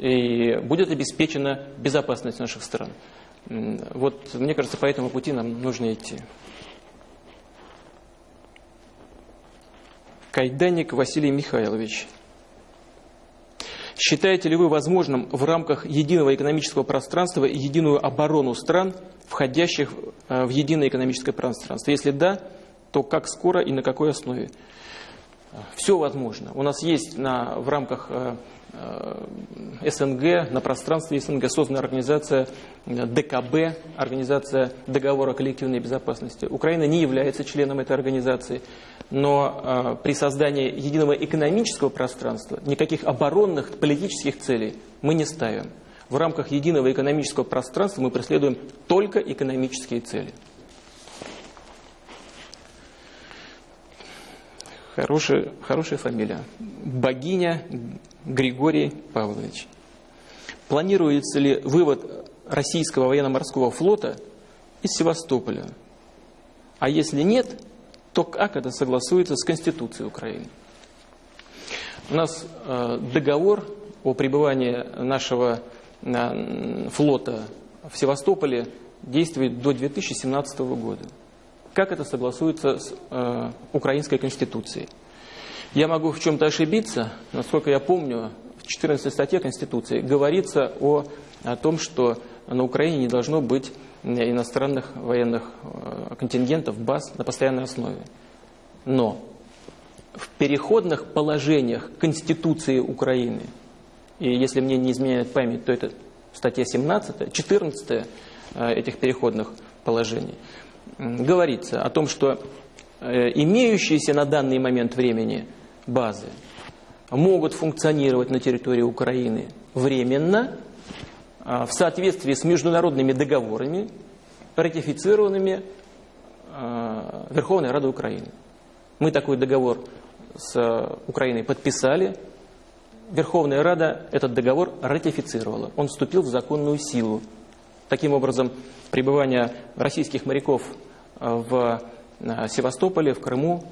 И будет обеспечена безопасность наших стран. Вот, мне кажется, по этому пути нам нужно идти. Кайданник Василий Михайлович. Считаете ли вы возможным в рамках единого экономического пространства единую оборону стран, входящих э, в единое экономическое пространство? Если да, то как скоро и на какой основе? Все возможно. У нас есть на, в рамках э, СНГ, на пространстве СНГ создана организация э, ДКБ, Организация договора о коллективной безопасности. Украина не является членом этой организации, но э, при создании единого экономического пространства никаких оборонных политических целей мы не ставим. В рамках единого экономического пространства мы преследуем только экономические цели. Хорошая, хорошая фамилия. Богиня Григорий Павлович. Планируется ли вывод российского военно-морского флота из Севастополя? А если нет, то как это согласуется с Конституцией Украины? У нас э, договор о пребывании нашего э, флота в Севастополе действует до 2017 года. Как это согласуется с э, украинской конституцией? Я могу в чем-то ошибиться, насколько я помню, в 14 статье Конституции говорится о, о том, что на Украине не должно быть иностранных военных э, контингентов, баз на постоянной основе. Но в переходных положениях Конституции Украины, и если мне не изменяет память, то это статья 17, 14 э, этих переходных положений, говорится о том, что э, имеющиеся на данный момент времени базы могут функционировать на территории Украины временно а, в соответствии с международными договорами, ратифицированными а, Верховной Радой Украины. Мы такой договор с Украиной подписали. Верховная Рада этот договор ратифицировала. Он вступил в законную силу. Таким образом, пребывание российских моряков а, в Севастополе, в Крыму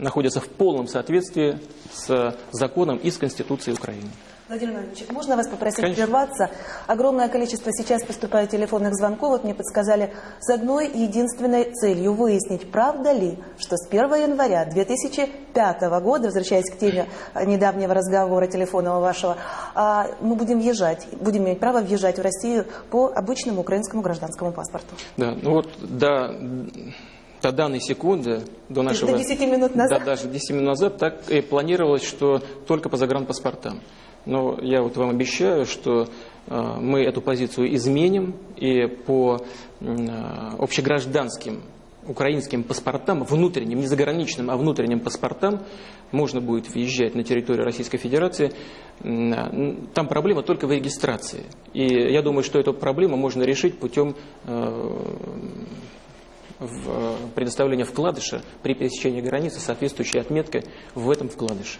находятся в полном соответствии с законом и с Конституцией Украины. Владимир Владимирович, можно вас попросить Конечно. прерваться? Огромное количество сейчас поступает телефонных звонков. Вот мне подсказали с одной единственной целью выяснить, правда ли, что с 1 января 2005 года, возвращаясь к теме недавнего разговора телефонного вашего, а, мы будем въезжать, будем иметь право въезжать в Россию по обычному украинскому гражданскому паспорту. Да, ну вот до, до данной секунды, до нашего... До 10 минут назад? Да, даже 10 минут назад так и планировалось, что только по загранпаспортам. Но я вот вам обещаю, что э, мы эту позицию изменим и по э, общегражданским украинским паспортам, внутренним, не заграничным, а внутренним паспортам, можно будет въезжать на территорию Российской Федерации. Там проблема только в регистрации. И я думаю, что эту проблему можно решить путем э, в предоставления вкладыша при пересечении границы соответствующей отметкой в этом вкладыше.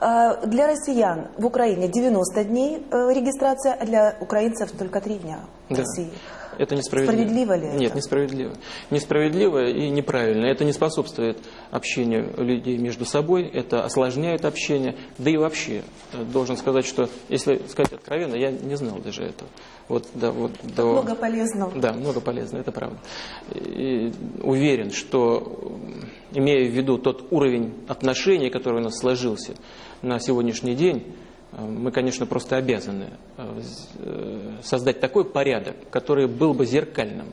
А, Для россиян в Украине 90 дней э, регистрация, а для украинцев только 3 дня в Да. России. Это несправедливо. Справедливо ли это? Нет, несправедливо. Несправедливо и неправильно. Это не способствует общению людей между собой, это осложняет общение. Да и вообще, э, должен сказать, что, если сказать откровенно, я не знал даже этого. Вот, да, вот, до- Много полезного. да, много полезно, это правда. И уверен, что, имея в виду тот уровень отношений, который у нас сложился на сегодняшний день, мы, конечно, просто обязаны э, э, создать такой порядок, который был бы зеркальным,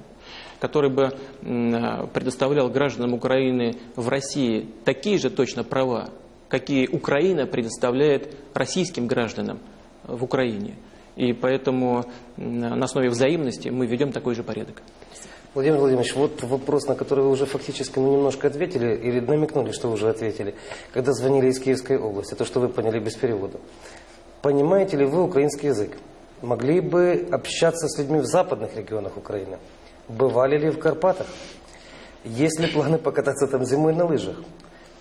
который бы э, предоставлял гражданам Украины в России такие же точно права, какие Украина предоставляет российским гражданам в Украине. И поэтому на основе взаимности мы ведем такой же порядок. Владимир Владимирович, вот вопрос, на который вы уже фактически ну, немножко ответили, или намекнули, что уже ответили. Когда звонили из Киевской области, то, что вы поняли без перевода. Понимаете ли вы украинский язык? Могли бы общаться с людьми в западных регионах Украины? Бывали ли в Карпатах? Есть ли планы покататься там зимой на лыжах?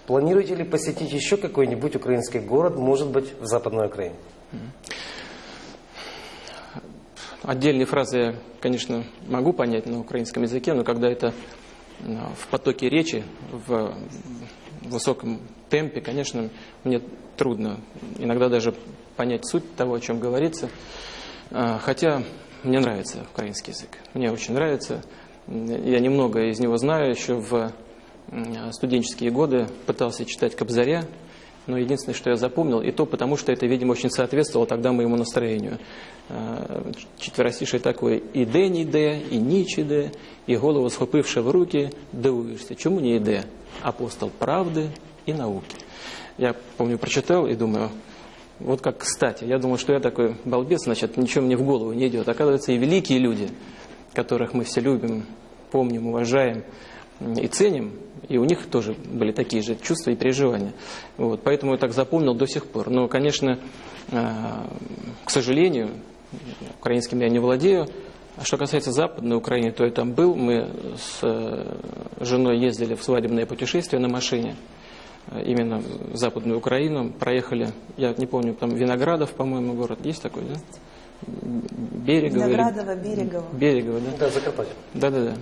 Планируете ли посетить еще какой-нибудь украинский город, может быть, в Западной Украине? Отдельные фразы я, конечно, могу понять на украинском языке, но когда это э, в потоке речи, в высоком темпе, конечно, мне трудно иногда даже понять суть того, о чем говорится. Э, Хотя мне нравится украинский язык. Мне очень нравится. Я немного из него знаю. Еще в э, студенческие годы пытался читать Кобзаря. Но единственное, что я запомнил, и то потому, что это, видимо, очень соответствовало тогда моему настроению. Е, Четверостишее такое «І день іде, і ніч іде, і голову схопивши в руки, дивуєшся, чому не іде апостол правды и науки». Я, помню, прочитал и думаю, вот как кстати. Я думал, что я такой балбес, значит, ничего мне в голову не идет. Оказывается, и великие люди, которых мы все любим, помним, уважаем и ценим, и у них тоже были такие же чувства и переживания. Вот, поэтому я так запомнил до сих пор. Но, конечно, э, к сожалению, украинским я не владею. А что касается Западной Украины, то я там был. Мы с э, женой ездили в свадебное путешествие на машине именно в Западную Украину. Проехали, я не помню, там Виноградов, по-моему, город. Есть такой, да? Берегово. или- Виноградово, Берегово. Берегово, да? Да, Закарпатье. Да-да-да.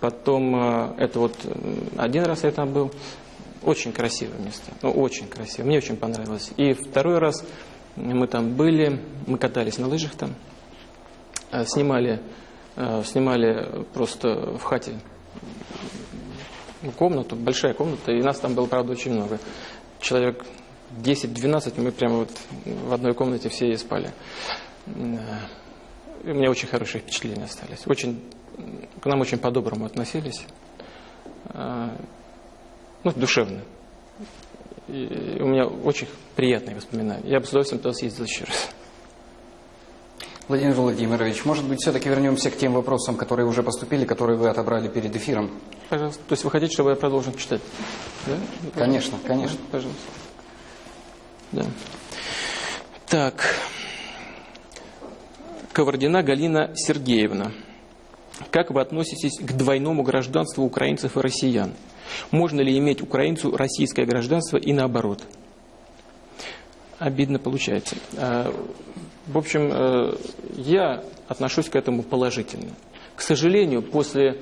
Потом, э, это вот э, один раз я там был. Очень красивое место. Ну, очень красиво. Мне очень понравилось. И второй раз мы там были, мы катались на лыжах там, э, снимали, снимали просто в хате комнату, большая комната, и нас там было, правда, очень много. Человек 10-12, мы прямо вот в одной комнате все и спали. Э, и у меня очень хорошие впечатления остались. Очень, к нам очень по-доброму относились. Э, Ну, душевно. И у меня очень приятные воспоминания. Я бы с удовольствием туда съездил еще раз. Владимир Владимирович, может быть, все-таки вернемся к тем вопросам, которые уже поступили, которые вы отобрали перед эфиром? Пожалуйста. То есть вы хотите, чтобы я продолжил читать? Да? Конечно, конечно. Пожалуйста. Да. Так. Ковардина Галина Сергеевна. Как вы относитесь к двойному гражданству украинцев и россиян? Можно ли иметь украинцу российское гражданство и наоборот? Обидно получается. А, В общем, э, я отношусь к этому положительно. К сожалению, после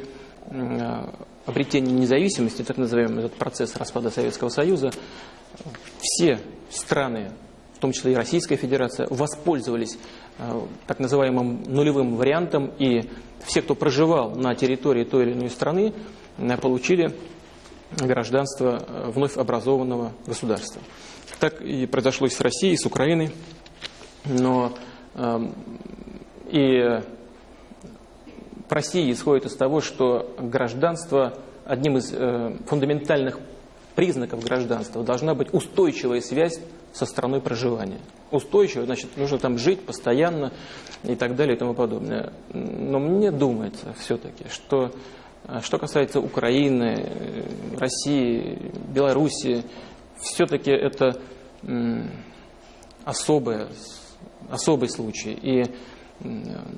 э, обретения независимости, так называемый этот процесс распада Советского Союза, все страны, в том числе и Российская Федерация, воспользовались э, так называемым нулевым вариантом, и все, кто проживал на территории той или иной страны, э, получили гражданство э, вновь образованного государства. Так и произошло и с Россией, и с Украиной. Но эм, и в России исходит из того, что гражданство, одним из э, фундаментальных признаков гражданства должна быть устойчивая связь со страной проживания. Устойчивая, значит, нужно там жить постоянно и так далее и тому подобное. Но мне думается все-таки, что э, что касается Украины, э, России, Белоруссии, все-таки это особое, особый случай. И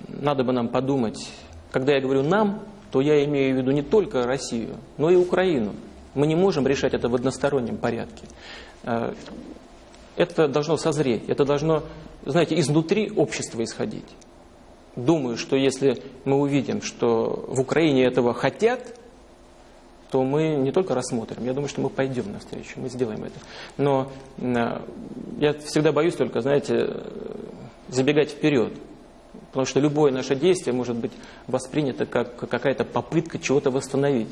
надо бы нам подумать, когда я говорю «нам», то я имею в виду не только Россию, но и Украину. Мы не можем решать это в одностороннем порядке. Э, Это должно созреть, это должно, знаете, изнутри общества исходить. думаю, что если мы увидим, что в Украине этого хотят, то мы не только рассмотрим, я думаю, что мы пойдем навстречу, мы сделаем это. Но э, я всегда боюсь только, знаете, забегать вперед. Потому что любое наше действие может быть воспринято как какая-то попытка чего-то восстановить.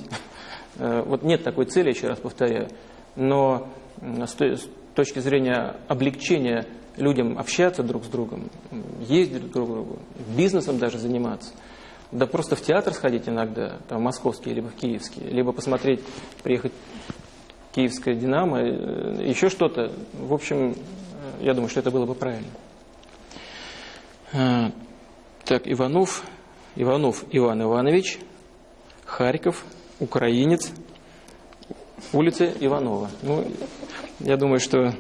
Э, вот нет такой цели, еще раз повторяю. Но с точки зрения облегчения людям общаться друг с другом, ездить друг к другу, бизнесом даже заниматься, да просто в театр сходить иногда, там, московский, либо в киевский, либо посмотреть, приехать киевское «Динамо», э, еще что-то. В общем, э, я думаю, что это было бы правильно. Так, Иванов, Иванов Иван Иванович, Харьков, украинец, улица Иванова. Ну, я думаю, что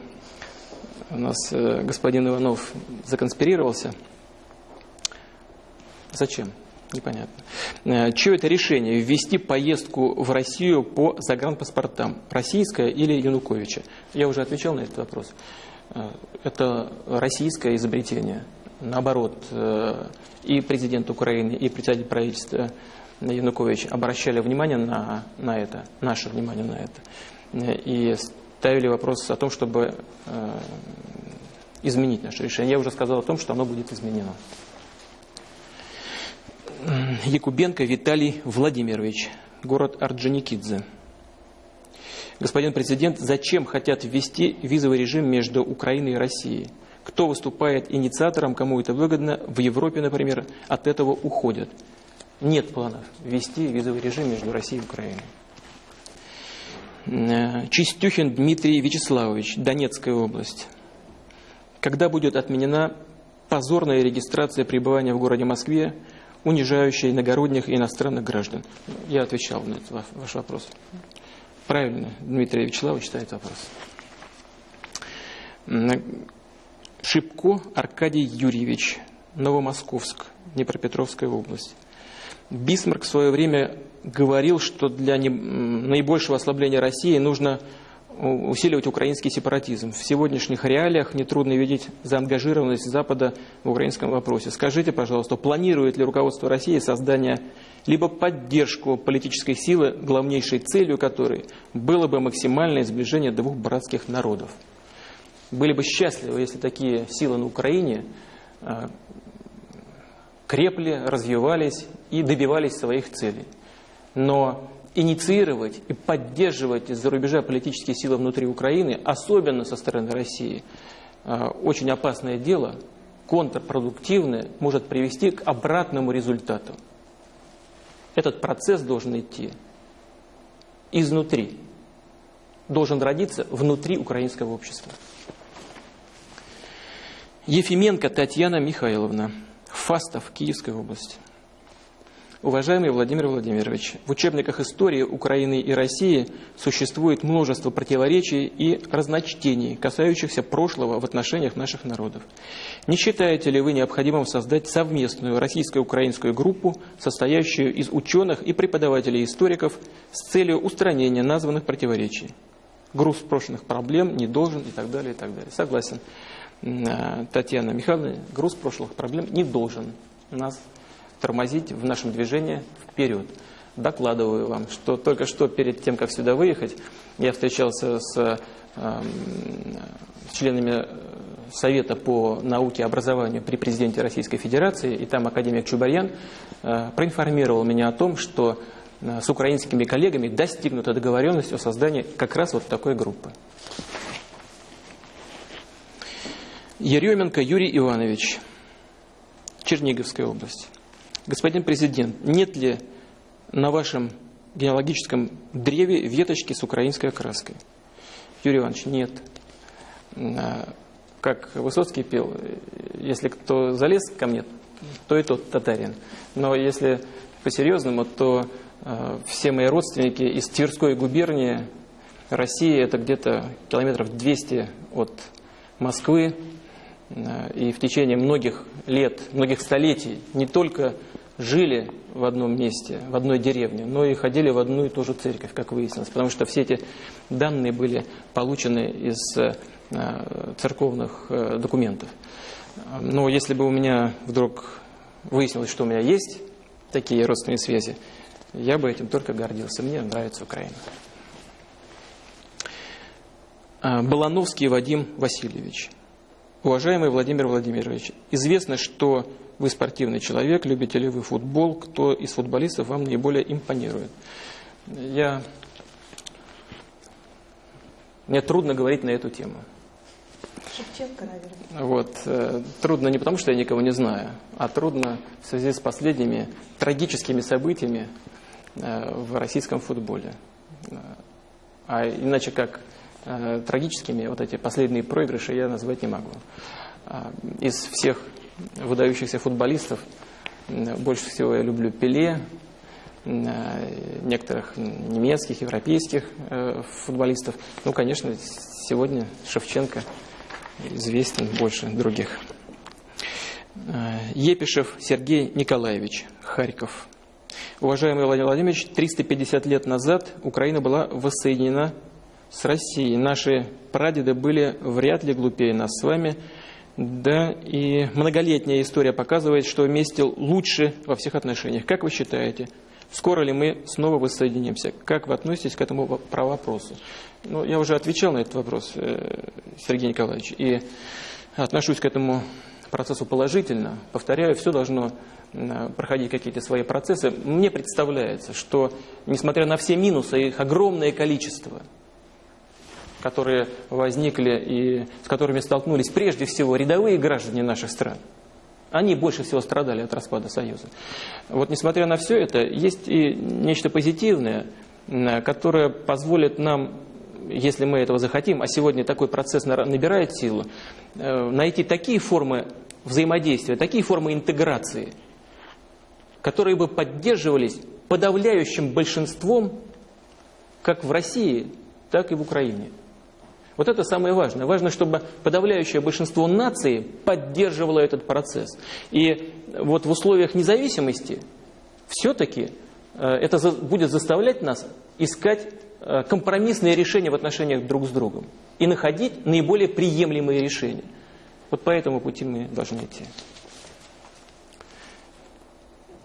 у нас э, господин Иванов законспирировался. Зачем? Непонятно. Э, чье это решение ввести поездку в Россию по загранпаспортам? Российское или Януковича? Я уже отвечал на этот вопрос. Э, это российское изобретение. Наоборот, и президент Украины, и председатель правительства Янукович обращали внимание на, на это, наше внимание на это, и ставили вопрос о том, чтобы э, изменить наше решение. Я уже сказал о том, что оно будет изменено. Якубенко Виталий Владимирович, город Орджоникидзе. Господин президент, зачем хотят ввести визовый режим между Украиной и Россией? Кто выступает инициатором, кому это выгодно? В Европе, например, от этого уходят. Нет планов ввести визовый режим между Россией и Украиной. Э, Чистюхин Дмитрий Вячеславович, Донецкая область. Когда будет отменена позорная регистрация пребывания в городе Москве, унижающая иногородних и иностранных граждан? Я отвечал на этот ваш вопрос. Правильно, Дмитрий Вячеславович ставит вопрос. Шипко Аркадий Юрьевич, Новомосковск, Днепропетровская область. Бисмарк в свое время говорил, что для наибольшего ослабления России нужно усиливать украинский сепаратизм. В сегодняшних реалиях нетрудно видеть заангажированность Запада в украинском вопросе. Скажите, пожалуйста, планирует ли руководство России создание либо поддержку политической силы, главнейшей целью которой было бы максимальное сближение двух братских народов? Были бы счастливы, если такие силы на Украине а, крепли, развивались и добивались своих целей. Но инициировать и поддерживать из-за рубежа политические силы внутри Украины, особенно со стороны России, э, очень опасное дело, контрпродуктивное, может привести к обратному результату. Этот процесс должен идти изнутри, должен родиться внутри украинского общества. Ефименко Татьяна Михайловна. Фастов, Киевской области. Уважаемый Владимир Владимирович, в учебниках истории Украины и России существует множество противоречий и разночтений, касающихся прошлого в отношениях наших народов. Не считаете ли вы необходимым создать совместную российско-украинскую группу, состоящую из ученых и преподавателей-историков с целью устранения названных противоречий? Груз прошлых проблем не должен и так далее, и так далее. Согласен. Э, Татьяна Михайловна, груз прошлых проблем не должен нас тормозить в нашем движении вперед. Докладываю вам, что только что перед тем, как сюда выехать, я встречался с э, членами Совета по науке и образованию при президенте Российской Федерации, и там академик Чубарьян э, проинформировал меня о том, что э, с украинскими коллегами достигнута договоренность о создании как раз вот такой группы. Еременко Юрий Иванович, Черниговская область. Господин президент, нет ли на вашем генеалогическом древе веточки с украинской окраской? Юрий Иванович, нет. А, как Высоцкий пел, если кто залез ко мне, то и тот татарин. Но если по-серьезному, то э, все мои родственники из Тверской губернии, России, это где-то километров 200 от Москвы, Э, и в течение многих лет, многих столетий не только жили в одном месте, в одной деревне, но и ходили в одну и ту же церковь, как выяснилось, потому что все эти данные были получены из э, церковных э, документов. Но если бы у меня вдруг выяснилось, что у меня есть такие родственные связи, я бы этим только гордился. Мне нравится Украина. А, Балановский Вадим Васильевич. Уважаемый Владимир Владимирович, известно, что вы спортивный человек, любите ли вы футбол, кто из футболистов вам наиболее импонирует. Я... Мне трудно говорить на эту тему. Шевченко, наверное. Вот. э, Трудно не потому, что я никого не знаю, а трудно в связи с последними трагическими событиями э, в российском футболе. Э, А иначе как трагическими вот эти последние проигрыши я назвать не могу. Из всех выдающихся футболистов больше всего я люблю Пеле, э, некоторых немецких, европейских э, футболистов. Ну, конечно, сегодня Шевченко известен больше других. Э, Епишев Сергей Николаевич, Харьков. Уважаемый Владимир Владимирович, 350 лет назад Украина была воссоединена с Россией. Наши прадеды были вряд ли глупее нас с вами. Да, и многолетняя история показывает, что вместе лучше во всех отношениях. Как вы считаете, скоро ли мы снова воссоединимся? Как вы относитесь к этому про вопросу? Ну, я уже отвечал на этот вопрос, э, Сергей Николаевич, и отношусь к этому процессу положительно. Повторяю, все должно проходить какие-то свои процессы. Мне представляется, что, несмотря на все минусы, их огромное количество, которые возникли и с которыми столкнулись прежде всего рядовые граждане наших стран, они больше всего страдали от распада Союза. Вот несмотря на все это, есть и нечто позитивное, которое позволит нам, если мы этого захотим, а сегодня такой процесс набирает силу, э, найти такие формы взаимодействия, такие формы интеграции, которые бы поддерживались подавляющим большинством как в России, так и в Украине. Вот это самое важное. Важно, чтобы подавляющее большинство наций поддерживало этот процесс. И вот в условиях независимости все-таки э, это будет заставлять нас искать э, компромиссные решения в отношениях друг с другом и находить наиболее приемлемые решения. Вот по этому пути мы должны идти.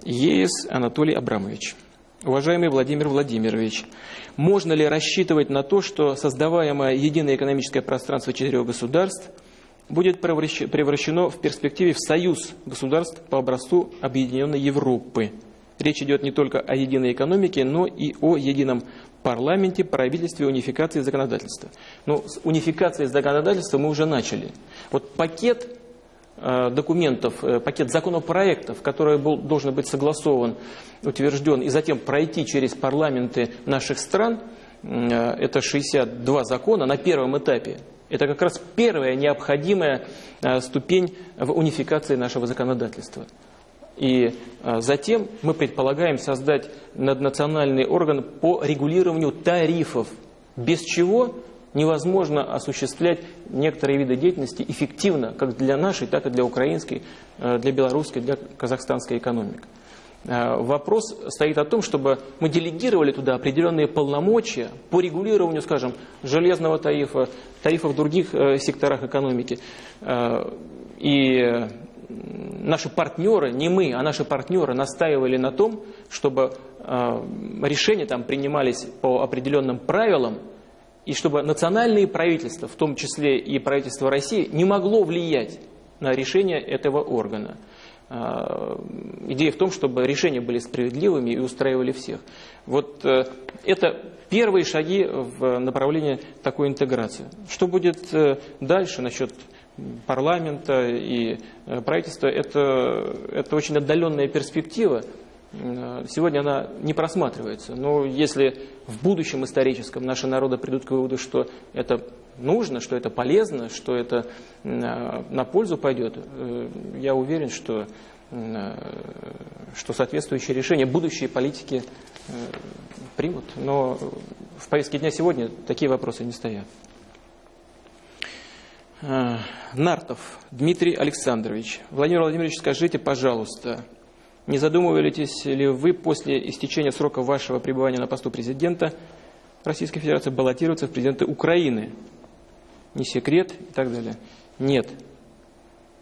ЕС Анатолий Абрамович. Уважаемый Владимир Владимирович, можно ли рассчитывать на то, что создаваемое единое экономическое пространство четырех государств будет превращ- превращено в перспективе в союз государств по образцу Объединенной Европы? Речь идет не только о единой экономике, но и о едином парламенте, правительстве, унификации законодательства. Но с унификацией законодательства мы уже начали. Вот пакет документов, э, пакет законопроектов, который был, должен быть согласован, утвержден и затем пройти через парламенты наших стран, э, это 62 закона на первом этапе. Это как раз первая необходимая э, ступень в унификации нашего законодательства. И э, затем мы предполагаем создать наднациональный орган по регулированию тарифов, без чего невозможно осуществлять некоторые виды деятельности эффективно, как для нашей, так и для украинской, э, для белорусской, для казахстанской экономик. Э, Вопрос стоит о том, чтобы мы делегировали туда определенные полномочия по регулированию, скажем, железного тарифа, тарифов в других э, секторах экономики. И наши партнеры, не мы, а наши партнеры настаивали на том, чтобы решения там принимались по определенным правилам, и чтобы национальные правительства, в том числе и правительство России, не могло влиять на решение этого органа. А, Идея в том, чтобы решения были справедливыми и устраивали всех. Вот э, это первые шаги в направлении такой интеграции. Что будет э, дальше насчет парламента и э, правительства, это, это очень отдаленная перспектива. Э, Сегодня она не просматривается. Но если в будущем историческом наши народы придут к выводу, что это нужно, что это полезно, что это э, на пользу пойдет, э, я уверен, что, что соответствующие решения будущие политики примут. Но в повестке дня сегодня такие вопросы не стоят. Нартов Дмитрий Александрович. Владимир Владимирович, скажите, пожалуйста, не задумываетесь ли вы после истечения срока вашего пребывания на посту президента Российской Федерации баллотироваться в президенты Украины? Не секрет и так далее. Нет,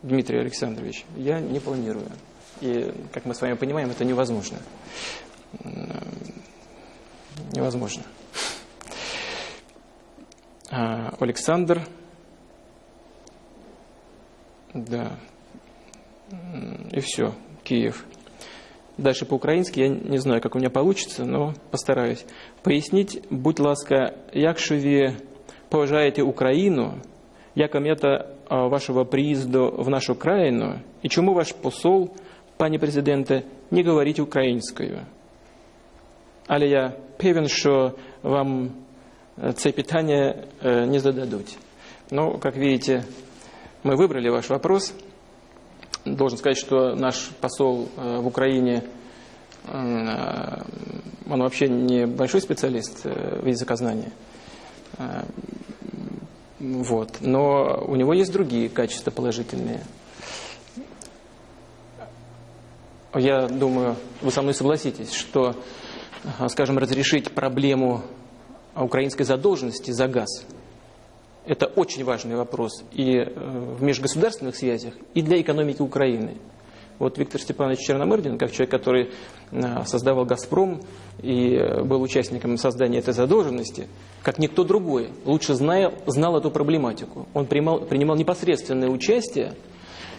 Дмитрий Александрович, я не планирую. И, как мы с вами понимаем, это невозможно. Невозможно. А, Александр. Да. И все. Киев. Дальше по-украински, я не знаю, как у меня получится, но постараюсь. Пояснить, будь ласка, якщо ви поважаєте Україну, яка мета вашого приїзду в нашу країну, і чому ваш посол, пані президенте, не говорить українською? Але я певен, що вам це питання не зададут. Но, как видите, мы выбрали ваш вопрос. Должен сказать, что наш посол в Украине, он вообще не большой специалист в языкознании. Вот. Но у него есть другие качества положительные. Я думаю, вы со мной согласитесь, что, скажем, разрешить проблему украинской задолженности за газ – это очень важный вопрос и в межгосударственных связях, и для экономики Украины. Вот Виктор Степанович Черномырдин, как человек, который создавал «Газпром» и был участником создания этой задолженности, как никто другой, лучше знал, знал эту проблематику. Он принимал, принимал непосредственное участие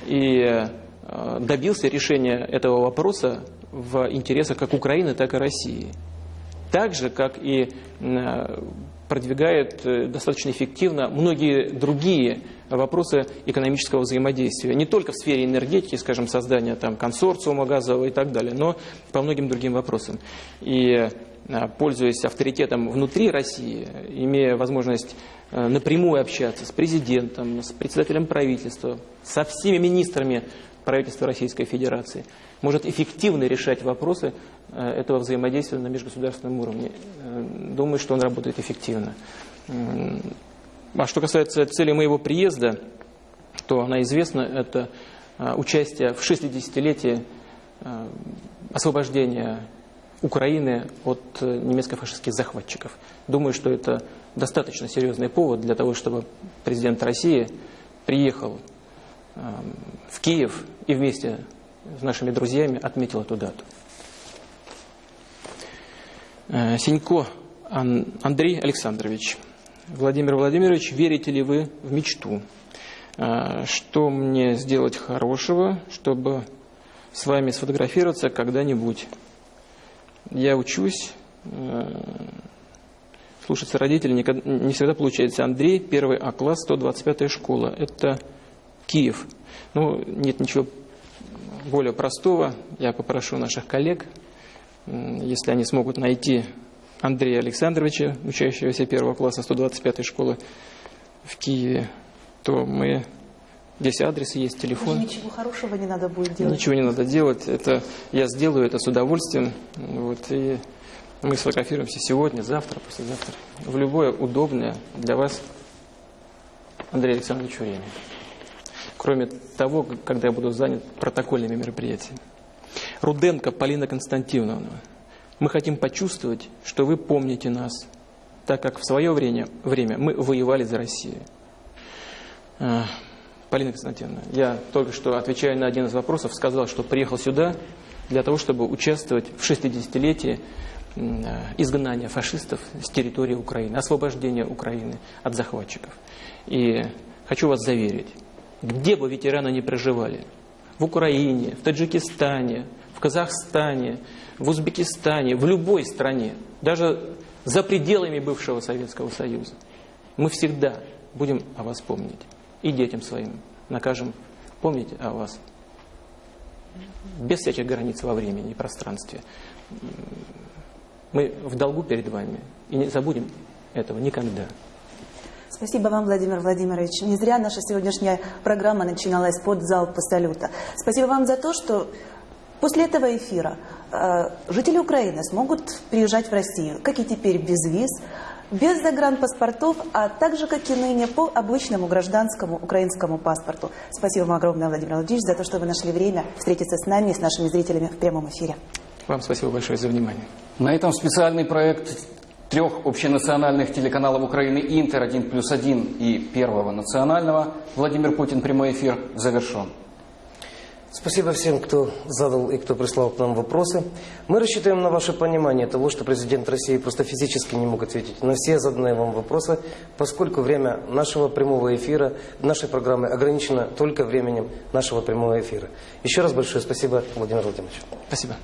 и добился решения этого вопроса в интересах как Украины, так и России. Так же, как и продвигает достаточно эффективно многие другие вопросы экономического взаимодействия. Не только в сфере энергетики, скажем, создания там, консорциума газового и так далее, но по многим другим вопросам. И пользуясь авторитетом внутри России, имея возможность напрямую общаться с президентом, с председателем правительства, со всеми министрами правительства Российской Федерации, может эффективно решать вопросы этого взаимодействия на межгосударственном уровне. Думаю, что он работает эффективно. А что касается цели моего приезда, то она известна, это участие в 60-летии освобождения Украины от немецко-фашистских захватчиков. Думаю, что это достаточно серьезный повод для того, чтобы президент России приехал в Киев и вместе с нашими друзьями отметил эту дату. Синько Андрей Александрович. Владимир Владимирович, верите ли вы в мечту? Что мне сделать хорошего, чтобы с вами сфотографироваться когда-нибудь? Я учусь, слушаться родителей не всегда получается. Андрей, первый А-класс, 125 школа. Это Киев. Ну, нет ничего более простого. Я попрошу наших коллег, если они смогут найти Андрея Александровича, учащегося первого класса 125 школы в Киеве, то мы... Здесь адрес есть, телефон. Даже ничего хорошего не надо будет делать. Ничего не надо делать. Это, я сделаю это с удовольствием. Вот, и мы сфотографируемся сегодня, завтра, послезавтра. В любое удобное для вас, Андрей Александрович, время. Кроме того, когда я буду занят протокольными мероприятиями. Руденко Полина Константиновна. Мы хотим почувствовать, что вы помните нас, так как в свое время, время мы воевали за Россию. Полина Константиновна, я только что, отвечая на один из вопросов, сказал, что приехал сюда для того, чтобы участвовать в 60-летии изгнания фашистов с территории Украины, освобождения Украины от захватчиков. И хочу вас заверить, где бы ветераны ни проживали, в Украине, в Таджикистане, в Казахстане, в Узбекистане, в любой стране, даже за пределами бывшего Советского Союза, мы всегда будем о вас помнить. И детям своим накажем помнить о вас. Без всяких границ во времени и пространстве. Мы в долгу перед вами. И не забудем этого никогда. Спасибо вам, Владимир Владимирович. Не зря наша сегодняшняя программа начиналась под залпа салюта. Спасибо вам за то, что после этого эфира э, жители Украины смогут приезжать в Россию, как и теперь, без виз, без загранпаспортов, а также, как и ныне, по обычному гражданскому украинскому паспорту. Спасибо вам огромное, Владимир Владимирович, за то, что вы нашли время встретиться с нами и с нашими зрителями в прямом эфире. Вам спасибо большое за внимание. На этом специальный проект трех общенациональных телеканалов Украины «Интер», «1 плюс 1» и Первого национального «Владимир Путин. Прямой эфир» завершен. Спасибо всем, кто задал и кто прислал к нам вопросы. Мы рассчитываем на ваше понимание того, что президент России просто физически не мог ответить на все заданные вам вопросы, поскольку время нашего прямого эфира, нашей программы ограничено только временем нашего прямого эфира. Еще раз большое спасибо, Владимир Владимирович. Спасибо.